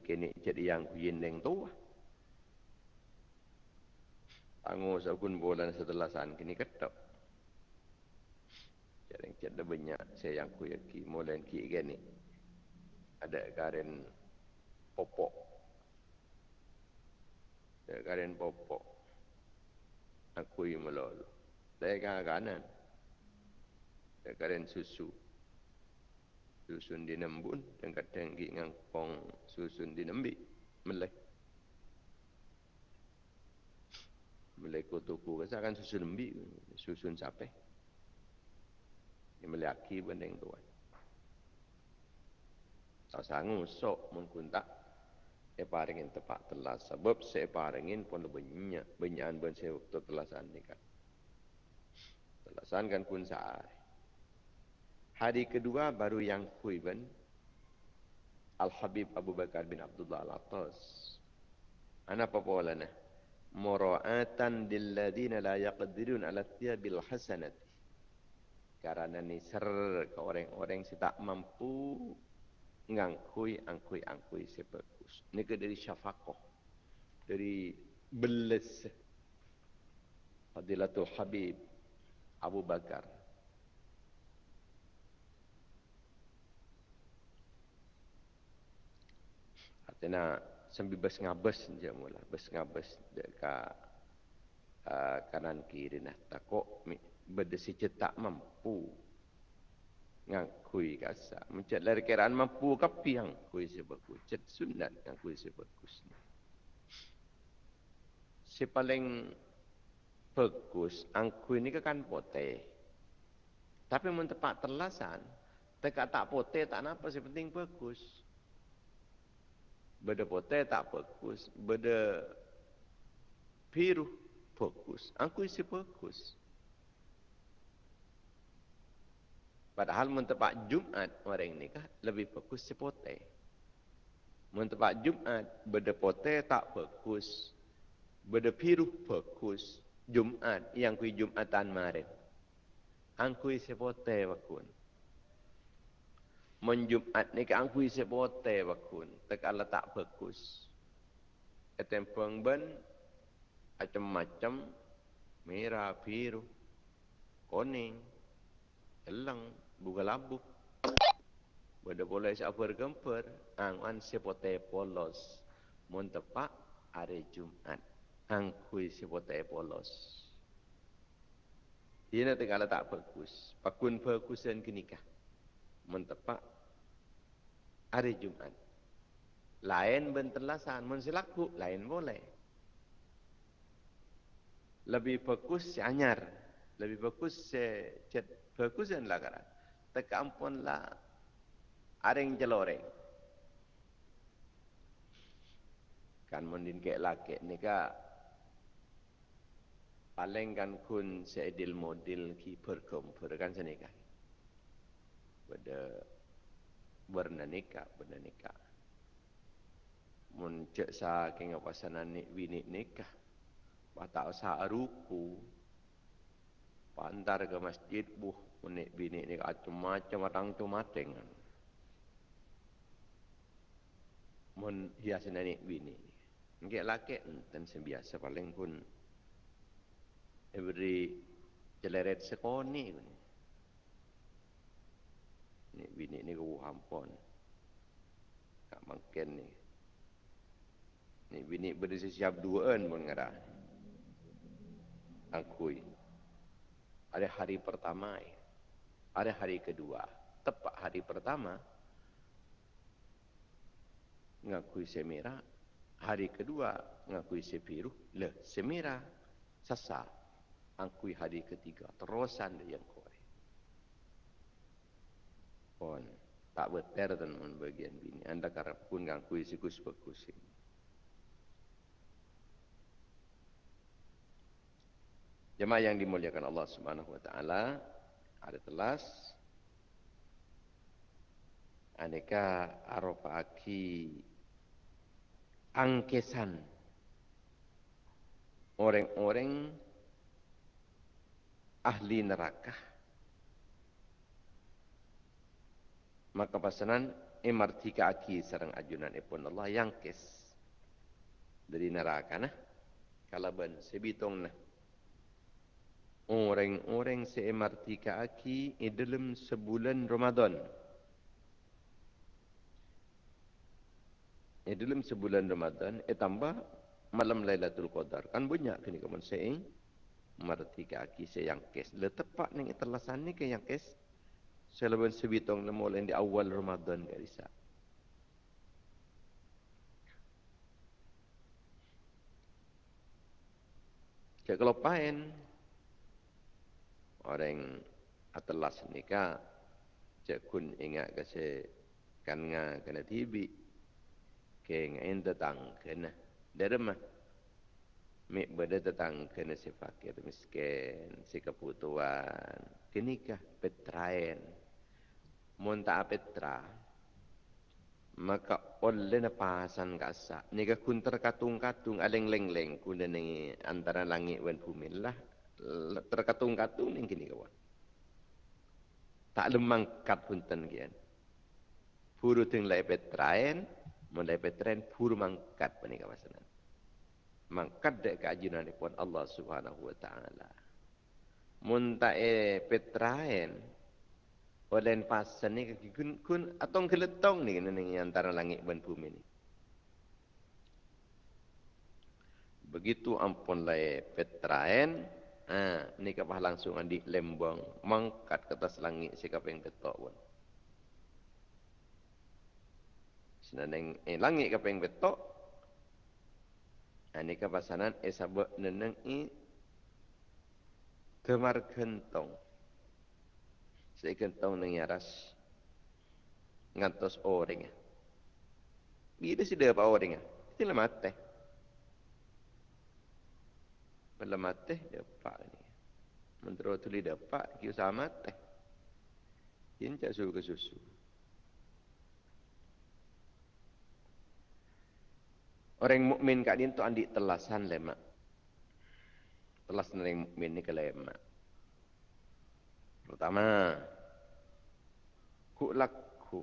Kini jadi yang kuyin deng tua. Tangu sakun bulan setelah san kini ketok. Jadi cerita banyak saya yang kuyaki mulai ki gini. Ada karen popok. Ada karen popok. Aku yang melolu. Saya kanan. Ada karen susu susun di nembun dan kadang gi ngangkong susun di nembi melek melek kutuku kasa kan susun nembi susun sape. Yang melaki bendeng tuan tak sanggup sok mengkuntak saya paringin tepat telas. Sebab saya paringin pun banyak banyakan pun saya waktu telasan ni kan. Telasan kan pun sehari Hari kedua baru yang Huiban Al-Habib Abu Bakar bin Abdullah Al-Attas. Ana apa polana? Mura'atan dilladina la yaqdirun ala thiyabil hasanat. Karena ni ser ke orang-orang yang tak mampu ngangkui, angkui, angkui sebagus. Ini ke dari syafakoh. Dari beles. Fadilatul Habib Abu Bakar Tena sambil bes ngabes je mula, bes ngabes dekat uh, kanan kiri nah takok berdesi cetak mampu ngakui kasa mencet lari keraan mampu kapi yang kui sebagus cet sunat yang kui sebagus si paling bagus angkui ni kan pote tapi mun tepat terlasan teka tak pote tak napa si penting bagus Beda potai tak fokus. Beda biru fokus. Aku isi fokus. Padahal mentepak Jumat orang ini kah lebih fokus si potai. Mentepak Jumat beda potai tak fokus. Beda biru fokus. Jumat yang kui Jumatan maret. Angkui si potai wakun menjumat ni kan aku isi bote bakun. Tak ala tak bagus etem pengben macam-macam. Merah biru kuning elang buka labu. Bada boleh siapa gemper, angan sepote polos. Mun tepak hari Jumat, angkui sepote polos. Ia nanti kalau tak bagus, pakun bagusan kenikah. Mun tepak hari Jumat. Lain benterlasan, mensilaku, lain boleh. Lebih fokus anyar. Lebih fokus si cet. Fokus yang lakaran. Teka ampun lah. Aring jeloreng. Kan mendin kek laki ni ka. Paling kan kun seedil model ki perkumper kan senikah. Pada bernaneka bernaneka. Mun cek sa kenga pasanan ni wini nikah bata sa ruku pantar ke masjid buh unik bini ni macam-macam orang tu mateng mun hias nani bini ni laki enten sebiasa paling pun every celeret sekoni. ni ni bini ni ku hampon. Kak mangken ni. Ni bini berdisi siap dua en pun ngada. Akui. Ada hari pertama ada hari kedua. Tepat hari pertama ngakui semira hari kedua ngakui sepiru le semira sasa angkui hari ketiga. Terusan dia yang pon tak beter mon bagian bini. Anda karap pun gang kui sikus bagus Jemaah yang dimuliakan Allah Subhanahu wa taala ada telas. Aneka arofaki angkesan. Orang-orang ahli neraka maka pasanan MRT kaki serang ajunan ipun Allah yang kes. Dari neraka nah. Kalaban sebitong nah. Orang-orang se MRT kaki di dalam sebulan Ramadan. Di dalam sebulan Ramadan eh tambah malam Lailatul Qadar. Kan banyak kini kamu seing MRT kaki se yang kes. Le tepat ning terlasan ni ke yang kes Seleban sebitong lain di awal Ramadan ke Risa. Cak kalau pain orang atelas nikah cak kun ingat ke se kan nga kena tibi ke ngain tetang kena. Derma mi beda tetang kena si fakir miskin si kebutuhan kenikah petrain monta petra maka oleh na pasan kasa ni ka kun terkatung-katung aleng leng-leng kun ni antara langit dan bumi lah. Terkatung-katung ni kini kawan. Tak lemang kat punten kian puru ting lai petrain mon lai petrain puru mangkat pani kawasan mangkat dek kajian pun Allah Subhanahu wa taala. Mun ta e petrain Olen pasan ni kun kun atong keletong ni ni antara langit dan bumi ni. Begitu ampun lai petraen, ah ni kapah langsung andi lembang mangkat ke atas langit sikap yang betok pun. Senang eh langit kapah yang betok. Ani ha, kapah sanan eh neneng i kemar kentong. Saya akan tahu nang yaras. Ngantos orang. Bila sih dia apa orang? Itu lah mati. Bila mati, dapat ni. Mentera tu dia dapat, kita sama mati. Ini tak suruh ke susu. Orang mukmin kat dia tu andi telasan lemak. Telasan orang mukmin ni ke lemak. Pertama, ku laku.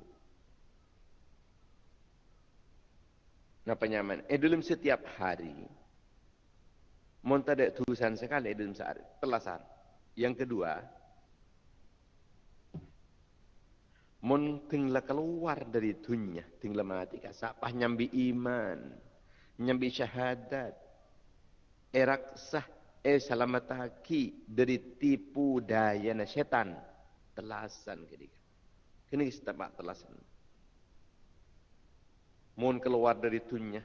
Napa nyaman? Eh dalam setiap hari, mon tak ada tulisan sekali dalam sehari, telasan. Yang kedua, mon tinggal keluar dari dunia, tinggal mati kasapah nyambi iman, nyambi syahadat, erak sah, eh selamat haki dari tipu daya setan, telasan ketika. Kini kita tak telasan. Mohon keluar dari dunia.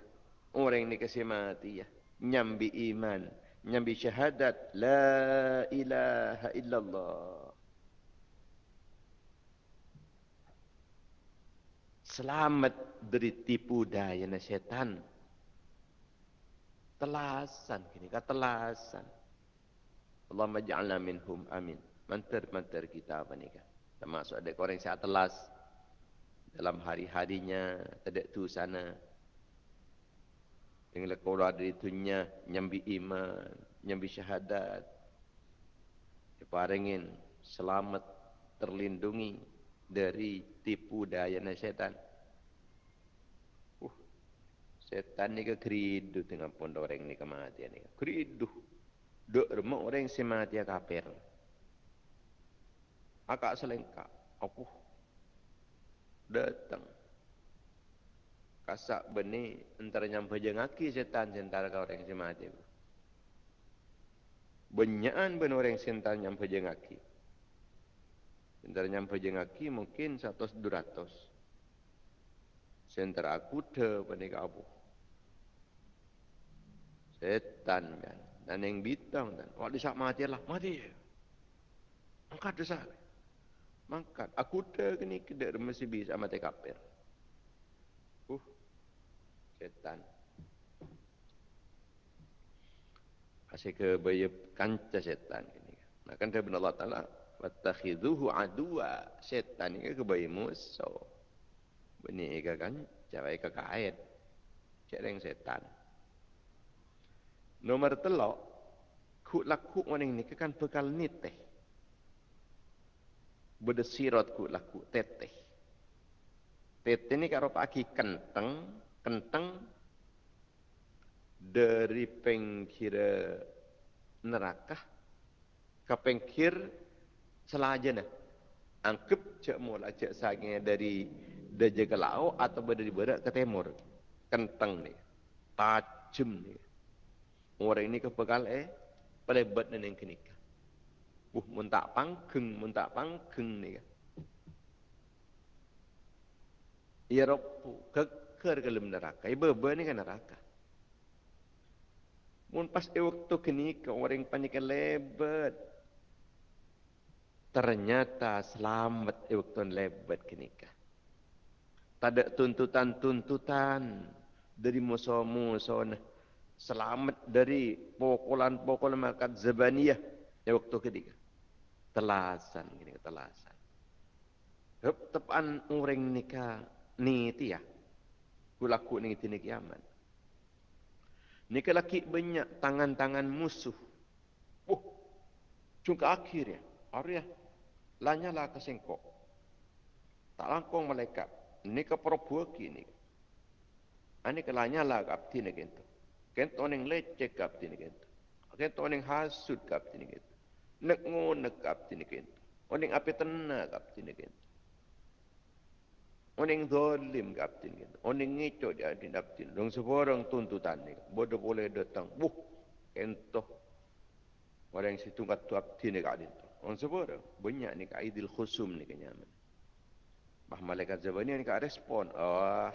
Orang ini kasih mati ya. Nyambi iman. Nyambi syahadat. La ilaha illallah. Selamat dari tipu daya syaitan. Telasan. Kini kata telasan. Allahumma ja'alna minhum amin. Mantar-mantar kita apa ni kan termasuk ada orang yang telas dalam hari-harinya tidak tu sana. Yang keluar dari dunia nyambi iman nyambi syahadat. Diparingin selamat terlindungi dari tipu daya syaitan. Uh setan ni ke keridu dengan pondok orang ni kematian ni. Keridu. Dok remuk orang yang semati kafir akak selengkap. Aku datang. Kasak benih antara nyampe jengaki setan sentara kau orang yang mati. Benyaan ben orang setan nyampe jengaki. Antara nyampe jengaki mungkin satu duratus. Sentara aku te benih kabu. Setan kan. Dan yang bitang dan. Waktu saat mati lah. Mati. Angkat dosa. Mangkat. Aku dah ni kedek mesti bisa mati kafir. Uh. Setan. Asyik ke bayar kanca setan ini. Nah kan benar Allah Ta'ala. Wattakhidhuhu adua. Setan ini ke bayar musuh. Bini ika kan. Jawai ke kait. Cereng setan. Nomor telok. Lakuk orang ini kan bekal niteh berdesirat ku laku teteh. Tete ni karo pagi kenteng, kenteng dari pengkir neraka ke pengkir selajana. Angkep cek mula cek sagnya dari ke laut atau dari barat ke timur. Kenteng ni. Tajam ni. Orang ini kepekal eh. Pelebat ni yang kenikah. Uh, muntak pangkeng, muntak pangkeng ni kan. Ya Rabbu, ke dalam neraka. Ibu beba ni kan neraka. Mun pas e waktu kini ke orang panik lebat. Ternyata selamat e waktu lebat kini ke. Tak ada tuntutan-tuntutan dari musuh-musuh Selamat dari pokolan-pokolan makat zabaniyah e waktu kini ke. Telasan, gini telasan. Tepan orang nikah ni ti ya. Kulaku ni ti ni kiamat. Ni kelaki banyak tangan-tangan musuh. Oh cungka akhir ya. Lanya lah kesengkok tak langkong malaikat. Ni ke perbuaki ni. Ani kelanya lah kapti ni kento kento ning lecek kapti ni kento kento ning hasud kapti ni kento nek ngonek kapti ni kento oning api tenang kapti ni kento Oning zalim kapten gitu. Oning ngicok dia di kapten. Dong seorang tuntutan ni. Bodoh boleh datang. Buh. Entoh. Orang situ kat kapten ni kat itu. Orang seorang. Banyak ni kat idil khusum ni kenyaman. Bah malaikat zabani ni kat respon. Oh.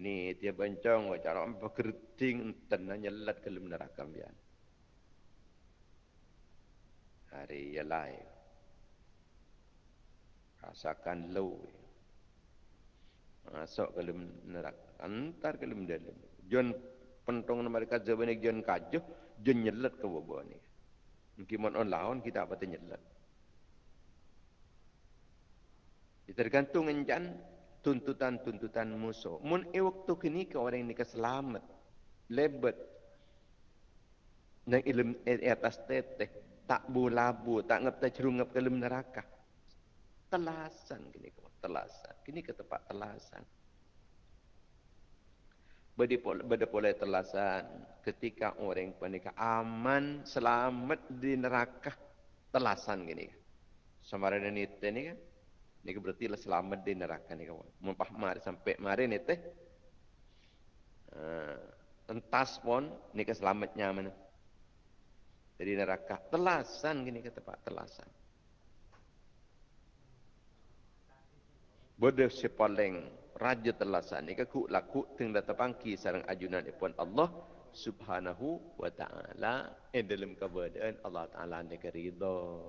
Ni dia bencong. Cara orang berkerting. Tenang nyelat ke neraka biar. Ya lain. Rasakan low. Masuk ke dalam neraka. Antar ke dalam dalam. John pentong mereka zabanik John kajuh. John nyelat ke bawah ni. Mungkin on lawan kita apa tu nyelat. Tergantung enjan tuntutan-tuntutan musuh. Mun e waktu kini ke orang ini keselamat. Lebet. Nang ilm e atas teteh. Tak bulabu, tak ngep tak cerungap ke dalam neraka. Telasan kini kau telasan. Kini ke tempat telasan. Beda boleh telasan ketika orang pernikah aman, selamat di neraka. Telasan gini. Sama ada ni ni kan. Ini berarti lah selamat di neraka ni kawan. Mumpah mari sampai mari ni teh. Uh, entas pun ni keselamatnya mana. Jadi neraka. Telasan gini ke tempat telasan. Bodoh sepaleng raja telasan ni ku laku teng data pangki sarang ajunan ipun Allah subhanahu wa ta'ala. In dalam keberadaan Allah ta'ala ni keridha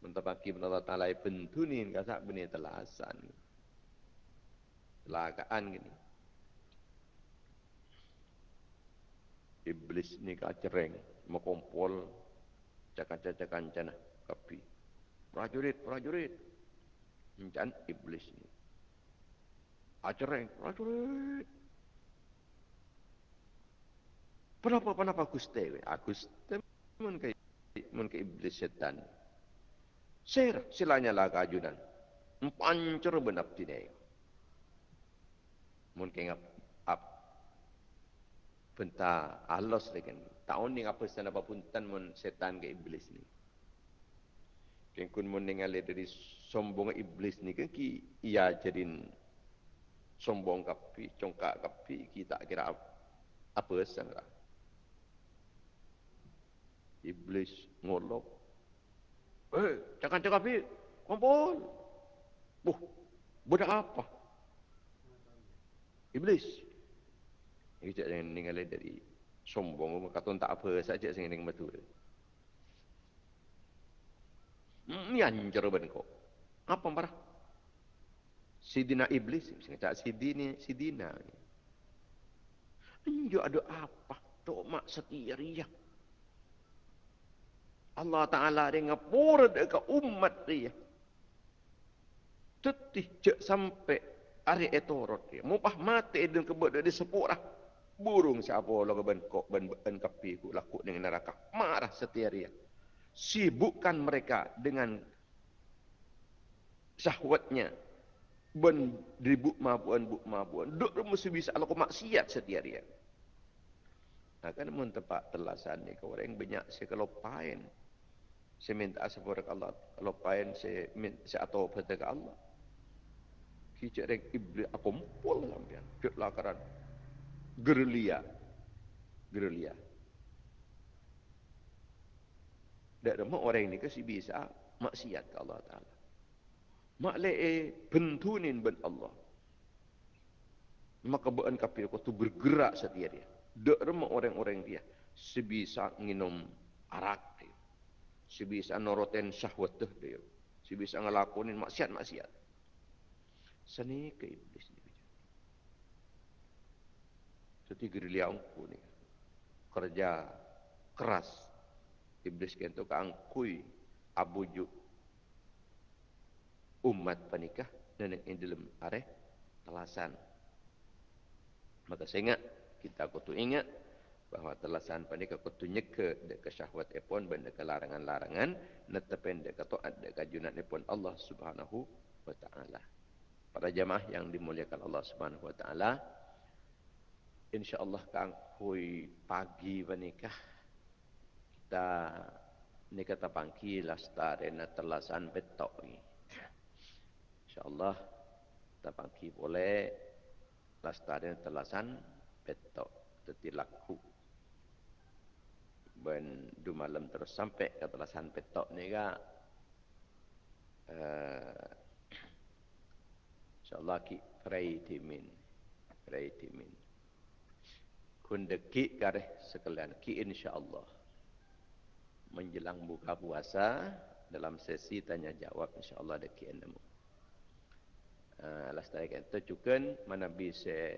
mentapaki Allah ta'ala pentunin kasak bini telasan. Lakaan gini. Iblis ni kacereng cakap-cakapan cana kapi prajurit prajurit dan iblis ni. Acereng, prajurit. Kenapa kenapa Gusti? Gusti mun ke iblis setan. Sir, silanya lah kajunan. Pancur benap tinai. Mun ke ap benta alos lagi. Tahun ni apa sana apa pun tan mun setan ke iblis ni. Kengkun mun ningali dari sombong iblis ni kan ki ia jadi sombong kapi congkak kapi kita kira apa sangka iblis ngolok. Eh jangan cakap kapi kumpul buh budak apa? Iblis kita jangan ningali dari sombong kata tak apa saja sing ning betul Ni anjur ben kok. Apa marah? Sidina iblis, tak sidini sidina. Anjo ada apa? Tok mak setiria. Allah Ta'ala dia ngapura dekat umat dia. Tetih cek sampai hari etorot dia. Mupah mati dan kebut dari sepurah. Burung siapa lo ben kok ben ben kapi ku laku dengan neraka. Marah setiria. Sibukkan mereka dengan syahwatnya. Ben ribut mabuan buk mabuan. Duk mesti bisa Allah maksiat setiap hari nah kan mun tepat telasan ni kau orang banyak saya kalau pain saya minta ke Allah kalau pain saya minta saya atau pada Allah. Kicik rek iblis apa mumpul sampean ket lakaran gerilya gerilya dak orang ini kasi bisa maksiat ke Allah taala Maklai bentunin ben Allah. Maka bukan kafir tu bergerak setiap dia. Dek remuk orang-orang dia. Sebisa minum arak dia. Sebisa noroten syahwat dia. Sebisa ngelakonin maksiat-maksiat. Seni ke iblis Jadi gerilya angku ni. Kerja keras. Iblis kan tu keangkui. Abu Juk umat panikah dan yang dalam areh telasan. Maka saya ingat, kita kutu ingat bahawa telasan panikah kutu nyeke dek syahwat epon benda ke larangan-larangan netepen dek taat dek kajunan epon Allah Subhanahu wa taala. Para jamaah yang dimuliakan Allah Subhanahu wa taala insyaallah kang hui pagi panikah kita ni kata pangki lastare na telasan betok InsyaAllah kita panggil boleh lastari telasan petok teti laku. Ben du malam terus sampai ke telasan petok ni ga. Uh, InsyaAllah ki pray timin. Pray timin. Kun deki kareh sekalian. Ki insyaAllah. Menjelang buka puasa dalam sesi tanya jawab insyaAllah deki endamu. Ah, lastari kento cukan mana bisa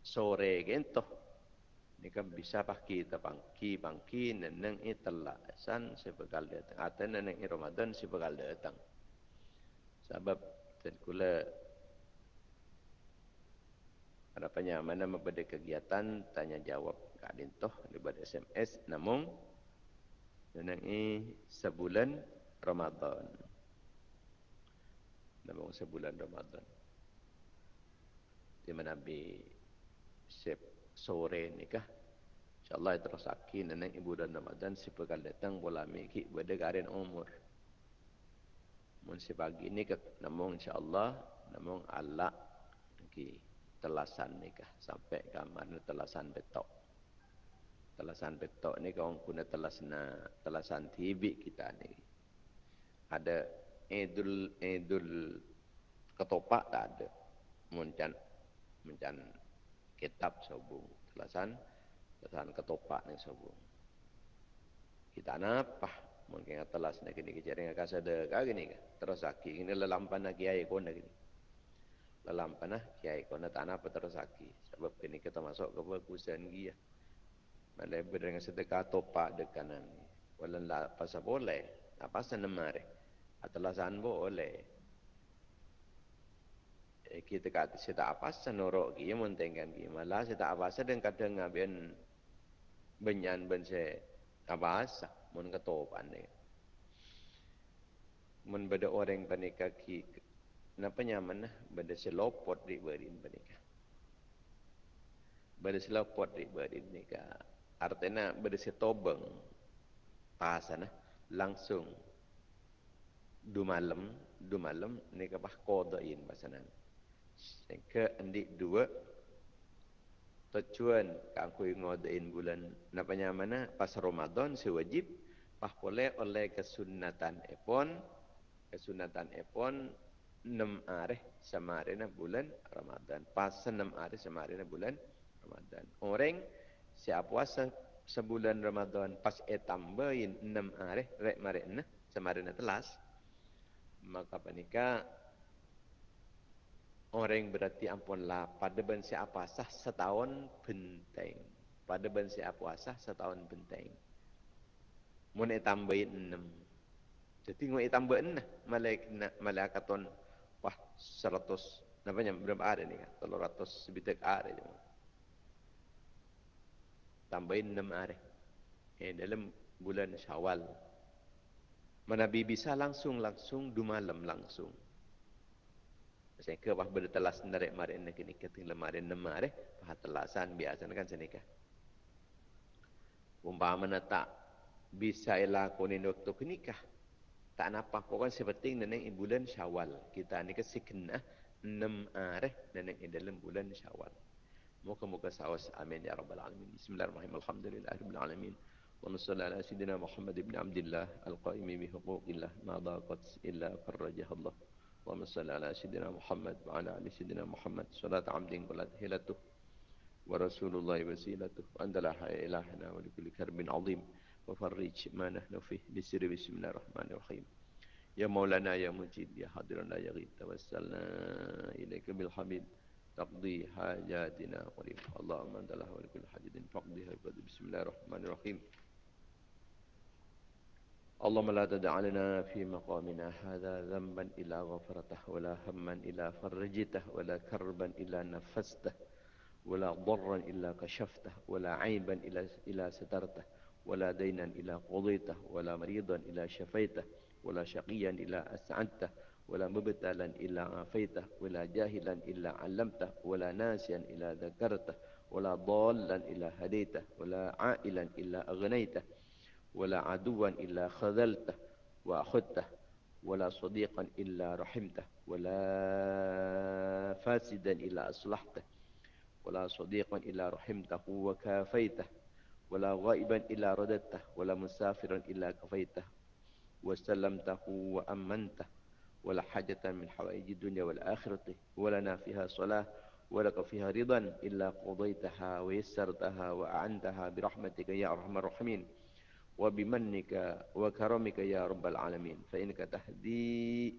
sore kento ni kan bisa pakai kita pangki neneng itelah san sebekal datang. Atau neneng Ramadan sebekal datang. Sebab terkula ada banyak mana membeda kegiatan tanya jawab kadin toh daripada SMS namun neneng ini sebulan Ramadan dalam sebulan Ramadan. Di mana Nabi sep sore ni kah? InsyaAllah terus akin nenek ibu dan Ramadan si pekal datang bola miki berdekarin umur. Mun si pagi ni ke namun insyaAllah namun Allah ki telasan ni kah? Sampai ke mana telasan betok. Telasan betok ni kau guna telasna telasan TV kita ni. Ada idul idul ketopak tak ada? Muncan muncan kitab sobung telasan telasan ketopak ni sobung kita napa mungkin telas nak kini kejar dengan kasa de kau gini terus aki ini lelampan nak kiai kau nak gini lelampan nak kiai nak tanah terus aki sebab kini kita masuk ke bagusan dia malah berdengah sedekah topak dekanan walau lah pasal boleh. Apa senamare atalasan boleh. Eh, kita kata tak apa senorok kia mentengkan kia malah tak apa sedang kadang ngabian benyan ben saya. Apa asa mun ketopan ni. Mun beda orang panika ki napa nyaman nah beda selopot di berin panika. Beda selopot di berin. Artinya beda setobeng. Pasana langsung. Du malam du malam ni ke bah qadain pasanan ke endik dua tujuan kang kui ngodain bulan. Napanya mana pas Ramadan sewajib pah boleh oleh kesunatan epon. Kesunatan epon enam hari semarina bulan Ramadan. Pas enam hari semarina bulan Ramadan. Orang siap puasa sebulan Ramadan pas e tambahin enam hari rek marina semarina telas. Maka panika orang berarti ampun lah pada ben siapa puasa setahun benteng. Pada ben siapa puasa setahun benteng. Mun tambahin enam. Jadi ngoi tambahin lah, malaikat malaikaton seratus namanya berapa ada ni kan? Telur ratus sebitak ada. Tambahin enam hari. Eh, dalam bulan syawal. Mana Nabi bisa langsung-langsung, du malam langsung. Saya ke wah bila telas narik mari ini kini keting lemari nemari bah telasan biasa kan saya nikah. Umpama mana tak bisa ilah waktu nikah Tak napa kau kan seperti neneng bulan Syawal. Kita ni ke sikna enam areh neneng dalam bulan Syawal. Muka-muka sawas amin ya rabbal alamin. Bismillahirrahmanirrahim. Alhamdulillahirabbil alamin. ونصلي على سيدنا محمد بن عبد الله القائم بحقوق الله ما ضاقت إلا فرجها الله اللهم صل على سيدنا محمد وعلى آل سيدنا محمد صلاة عبد قلت هلته ورسول الله وسيلته وأنت لا حي إلهنا ولكل كرب عظيم وفرج ما نحن فيه بسر بسم الله الرحمن الرحيم يا مولانا يا مجيد يا حاضرنا يا غيب توسلنا إليك بالحبيب تقضي حاجاتنا قريب اللهم أنت له ولكل حاجة فقضيها بسم الله الرحمن الرحيم اللهم لا تدع لنا في مقامنا هذا ذنبا إلا غفرته ولا هما إلا فرجته ولا كربا إلا نفسته ولا ضرا إلا كشفته ولا عيبا إلا, إلا سترته ولا دينا إلا قضيته ولا مريضا إلا شفيته ولا شقيا إلا أسعدته ولا مبتلا إلا عافيته ولا جاهلا إلا علمته ولا ناسيا إلا ذكرته ولا ضالا إلا هديته ولا عائلا إلا أغنيته ولا عدوا إلا خذلته وأخذته ولا صديقا إلا رحمته ولا فاسدا إلا أصلحته ولا صديقا إلا رحمته وكافيته. ولا غائبا إلا رددته ولا مسافرا إلا كفيته وسلمته وأمنته ولا حاجة من حوائج الدنيا والآخرة ولنا فيها صلاة ولك فيها رضا إلا قضيتها ويسرتها وأعنتها برحمتك يا أرحم الراحمين وبمنك وكرمك يا رب العالمين فإنك تهدي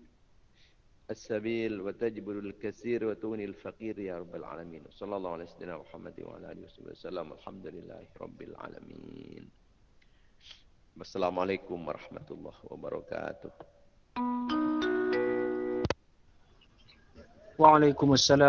السبيل وتجبر الكثير وتوني الفقير يا رب العالمين صلى الله على سيدنا محمد وعلى آله وصحبه وسلم الحمد لله رب العالمين السلام عليكم ورحمة الله وبركاته وعليكم السلام